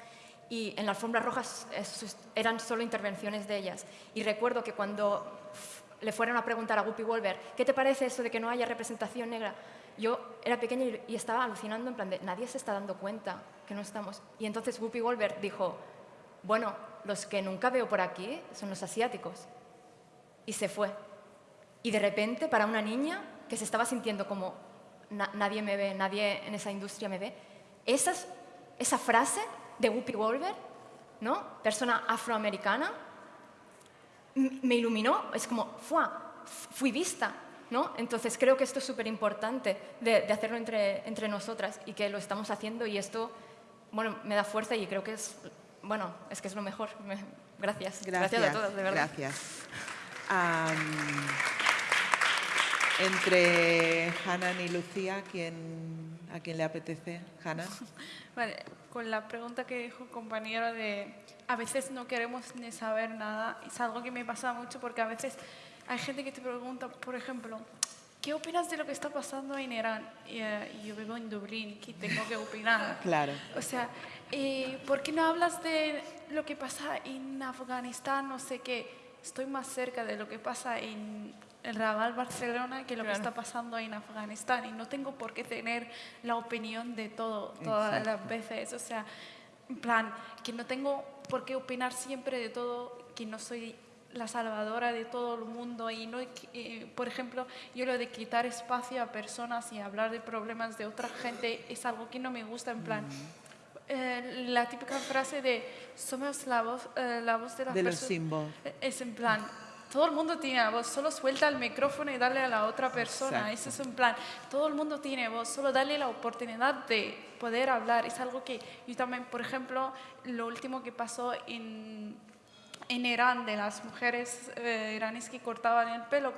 y en la alfombra roja eran solo intervenciones de ellas. Y recuerdo que cuando le fueron a preguntar a Guppy Wolver, ¿qué te parece eso de que no haya representación negra? Yo era pequeña y, estaba alucinando en plan de, nadie se está dando cuenta que no estamos. Y entonces Guppy Wolver dijo, bueno, los que nunca veo por aquí son los asiáticos. Y se fue. Y de repente, para una niña que se estaba sintiendo como, nadie me ve, nadie en esa industria me ve, esa, esa frase de Guppy Wolver, ¿no? persona afroamericana, me iluminó, es como, fui vista, ¿no? Entonces creo que esto es súper importante de, hacerlo entre, entre nosotras y que lo estamos haciendo y esto, bueno, me da fuerza y creo que es, bueno, es que es lo mejor. gracias. gracias. a todos, de verdad. Gracias. Entre Hanan y Lucía, ¿quién, ¿a quién le apetece? Hanan. Vale, con la pregunta que dijo compañero de a veces no queremos ni saber nada. Es algo que me pasa mucho porque a veces hay gente que te pregunta, por ejemplo, ¿qué opinas de lo que está pasando en Irán? Y, eh, yo vivo en Dublín, ¿qué tengo que opinar? Claro. O sea, eh, ¿por qué no hablas de lo que pasa en Afganistán? No sé qué. Estoy más cerca de lo que pasa en el Raval Barcelona que lo que está pasando en Afganistán y no tengo por qué tener la opinión de todo todas las veces. O sea, en plan, que no tengo por qué opinar siempre de todo, que no soy la salvadora de todo el mundo y no, eh, por ejemplo, yo lo de quitar espacio a personas y hablar de problemas de otra gente es algo que no me gusta, en plan, eh, la típica frase de somos la voz, eh, la voz de las De los personas. símbolos. Es en plan, todo el mundo tiene voz, solo suelta el micrófono y dale a la otra persona. Exacto. Eso es en plan, todo el mundo tiene voz, solo dale la oportunidad de poder hablar. Es algo que yo también, por ejemplo, lo último que pasó en, en Irán de las mujeres eh, iraníes que cortaban el pelo.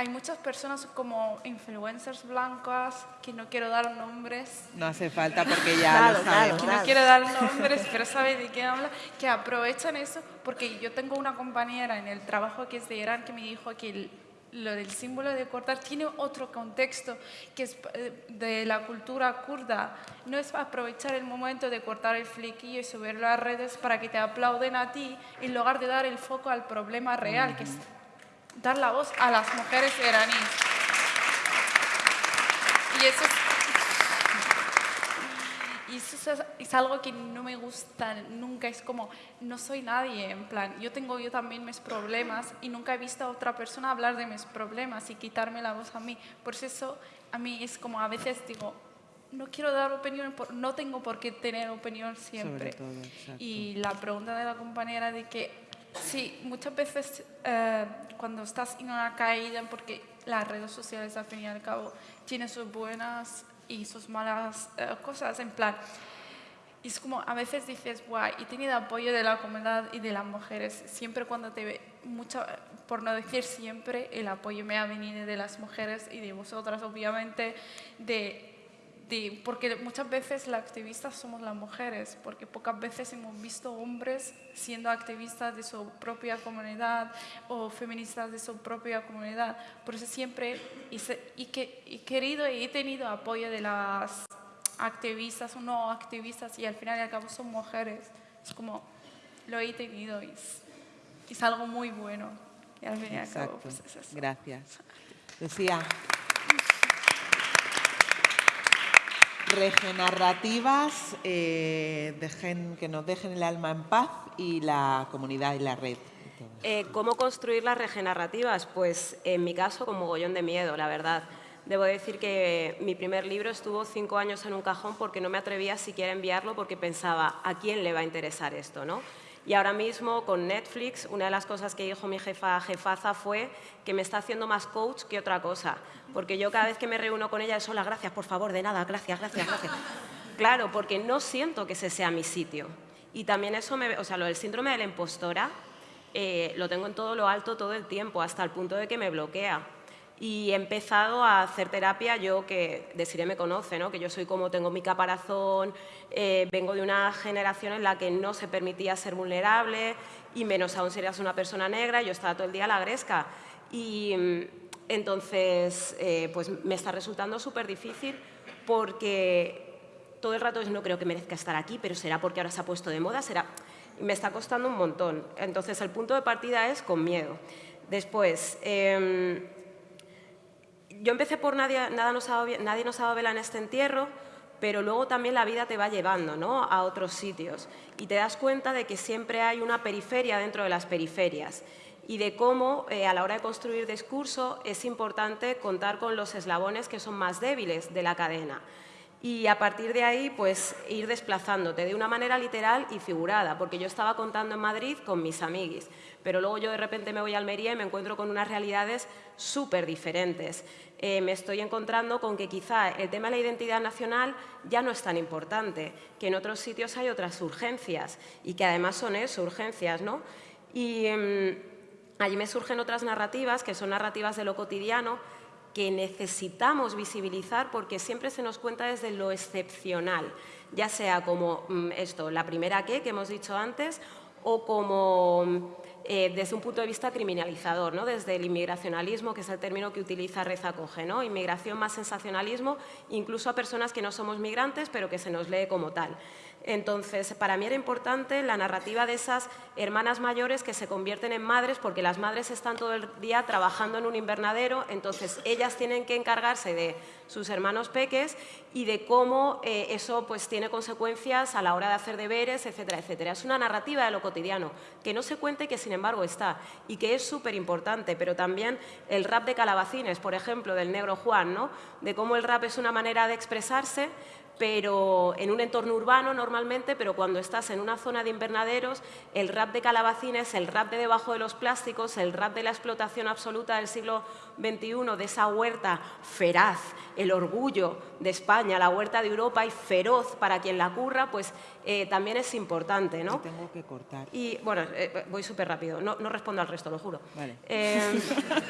Hay muchas personas como influencers blancas, que no quiero dar nombres, No hace falta porque ya Claro, lo claro, sabemos. que no quiero dar nombres, pero sabe de qué habla, que aprovechan eso, porque yo tengo una compañera en el trabajo que es de Irán que me dijo que el- lo del símbolo de cortar tiene otro contexto, que es eh, de la cultura kurda. No es aprovechar el momento de cortar el flequillo y subirlo a redes para que te aplauden a ti, en lugar de dar el foco al problema real, que es dar la voz a las mujeres iraníes. Y eso es y eso es, es algo que no me gusta nunca, es como, no soy nadie, en plan, yo tengo yo también mis problemas y nunca he visto a otra persona hablar de mis problemas y quitarme la voz a mí. Por eso a mí es como a veces digo, no quiero dar opinión, no tengo por qué tener opinión siempre. todo. Y la pregunta de la compañera de que, sí, muchas veces eh, cuando estás en una caída, porque las redes sociales al fin y al cabo tienen sus buenas y sus malas eh, cosas, en plan, es como a veces dices, guay, he tenido apoyo de la comunidad y de las mujeres. Siempre cuando te ve, mucha, por no decir siempre, el apoyo me ha venido de las mujeres y de vosotras, obviamente, de, de, porque muchas veces las activistas somos las mujeres, porque pocas veces hemos visto hombres siendo activistas de su propia comunidad o feministas de su propia comunidad. Por eso siempre hice- y que, he querido y he tenido apoyo de las activistas o no activistas y al final y al cabo son mujeres. Es como, lo he tenido y es, es algo muy bueno. Y al fin y al cabo, Exacto. pues es eso. Gracias. Lucía. Regenerativas, eh, dejen, que nos dejen el alma en paz y la comunidad y la red. Eh, ¿Cómo construir las regenerativas? Pues en mi caso con mogollón de miedo, la verdad. Debo decir que mi primer libro estuvo cinco años en un cajón porque no me atrevía siquiera a enviarlo porque pensaba, ¿a quién le va a interesar esto? ¿no? Y ahora mismo con Netflix, una de las cosas que dijo mi jefa jefaza fue que me está haciendo más coach que otra cosa. Porque yo cada vez que me reúno con ella es, hola, gracias, por favor, de nada, gracias, gracias, gracias. Claro, porque no siento que ese sea mi sitio. Y también eso, me, o sea, lo del síndrome de la impostora, eh, lo tengo en todo lo alto todo el tiempo, hasta el punto de que me bloquea. Y he empezado a hacer terapia, yo que Desiree me conoce, ¿no? que yo soy como tengo mi caparazón, eh, vengo de una generación en la que no se permitía ser vulnerable y menos aún si eras una persona negra, yo estaba todo el día a la gresca. Y mm, entonces, eh, pues me está resultando súper difícil porque todo el rato no creo que merezca estar aquí, pero será porque ahora se ha puesto de moda, será... Me está costando un montón. Entonces, el punto de partida es con miedo. Después, em, yo empecé por nadie, nada nos ha nadie nos ha dado vela en este entierro, pero luego también la vida te va llevando ¿no? a otros sitios y te das cuenta de que siempre hay una periferia dentro de las periferias y de cómo eh, a la hora de construir discurso es importante contar con los eslabones que son más débiles de la cadena y a partir de ahí pues ir desplazándote de una manera literal y figurada, porque yo estaba contando en Madrid con mis amiguis, pero luego yo de repente me voy a Almería y me encuentro con unas realidades súper diferentes. Eh, me estoy encontrando con que quizá el tema de la identidad nacional ya no es tan importante, que en otros sitios hay otras urgencias y que además son eso, urgencias, ¿no? Y em, allí me surgen otras narrativas, que son narrativas de lo cotidiano, que necesitamos visibilizar porque siempre se nos cuenta desde lo excepcional, ya sea como mm, esto, la primera que, que hemos dicho antes, o como mm, eh, desde un punto de vista criminalizador, ¿no? desde el inmigracionalismo, que es el término que utiliza Reza Coge, inmigración más sensacionalismo, incluso a personas que no somos migrantes, pero que se nos lee como tal. Entonces, para mí era importante la narrativa de esas hermanas mayores que se convierten en madres porque las madres están todo el día trabajando en un invernadero, entonces ellas tienen que encargarse de sus hermanos peques y de cómo eh, eso pues, tiene consecuencias a la hora de hacer deberes, etcétera, etcétera. Es una narrativa de lo cotidiano, que no se cuente que sin embargo está y que es súper importante, pero también el rap de calabacines, por ejemplo, del negro Juan, ¿no? de cómo el rap es una manera de expresarse, pero en un entorno urbano normalmente, pero cuando estás en una zona de invernaderos, el rap de calabacines, el rap de debajo de los plásticos, el rap de la explotación absoluta del siglo XXI, de esa huerta feraz, el orgullo de España, la huerta de Europa y feroz para quien la curra, pues eh, también es importante, ¿no? tengo que cortar. Y bueno, eh, voy súper rápido, no, no, respondo al resto, lo juro. Vale. Eh,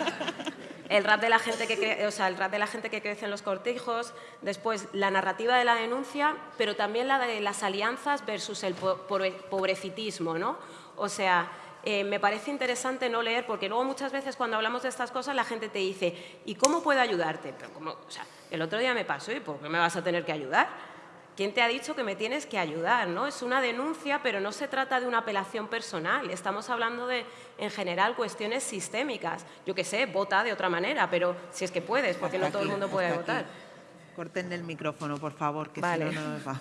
el rap de la gente que o sea, el rap de la gente que crece en los cortijos, después la narrativa de la denuncia, pero también la de las alianzas versus el pobrecitismo, ¿no? O sea, eh, me parece interesante no leer, porque luego muchas veces cuando hablamos de estas cosas la gente te dice, ¿y cómo puedo ayudarte? Pero como, o sea, el otro día me pasó, ¿y por qué me vas a tener que ayudar? ¿Quién te ha dicho que me tienes que ayudar? ¿no? Es una denuncia, pero no se trata de una apelación personal. Estamos hablando de, en general, cuestiones sistémicas. Yo qué sé, vota de otra manera, pero si es que puedes, porque no todo el mundo puede votar. Corten el micrófono, por favor, que si no, no me va.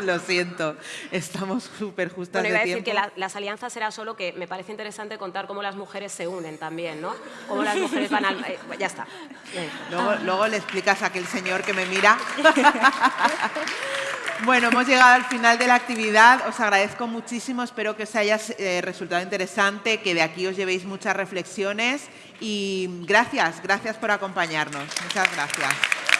Lo siento, estamos súper justas bueno, iba a decir que las alianzas era solo que me parece interesante contar cómo las mujeres se unen también, ¿no? Cómo las mujeres van al... Eh, ya está. Luego, luego le explicas a aquel señor que me mira. Bueno, hemos llegado al final de la actividad. Os agradezco muchísimo. Espero que os haya eh, resultado interesante, que de aquí os llevéis muchas reflexiones. Y gracias, gracias por acompañarnos. Muchas gracias.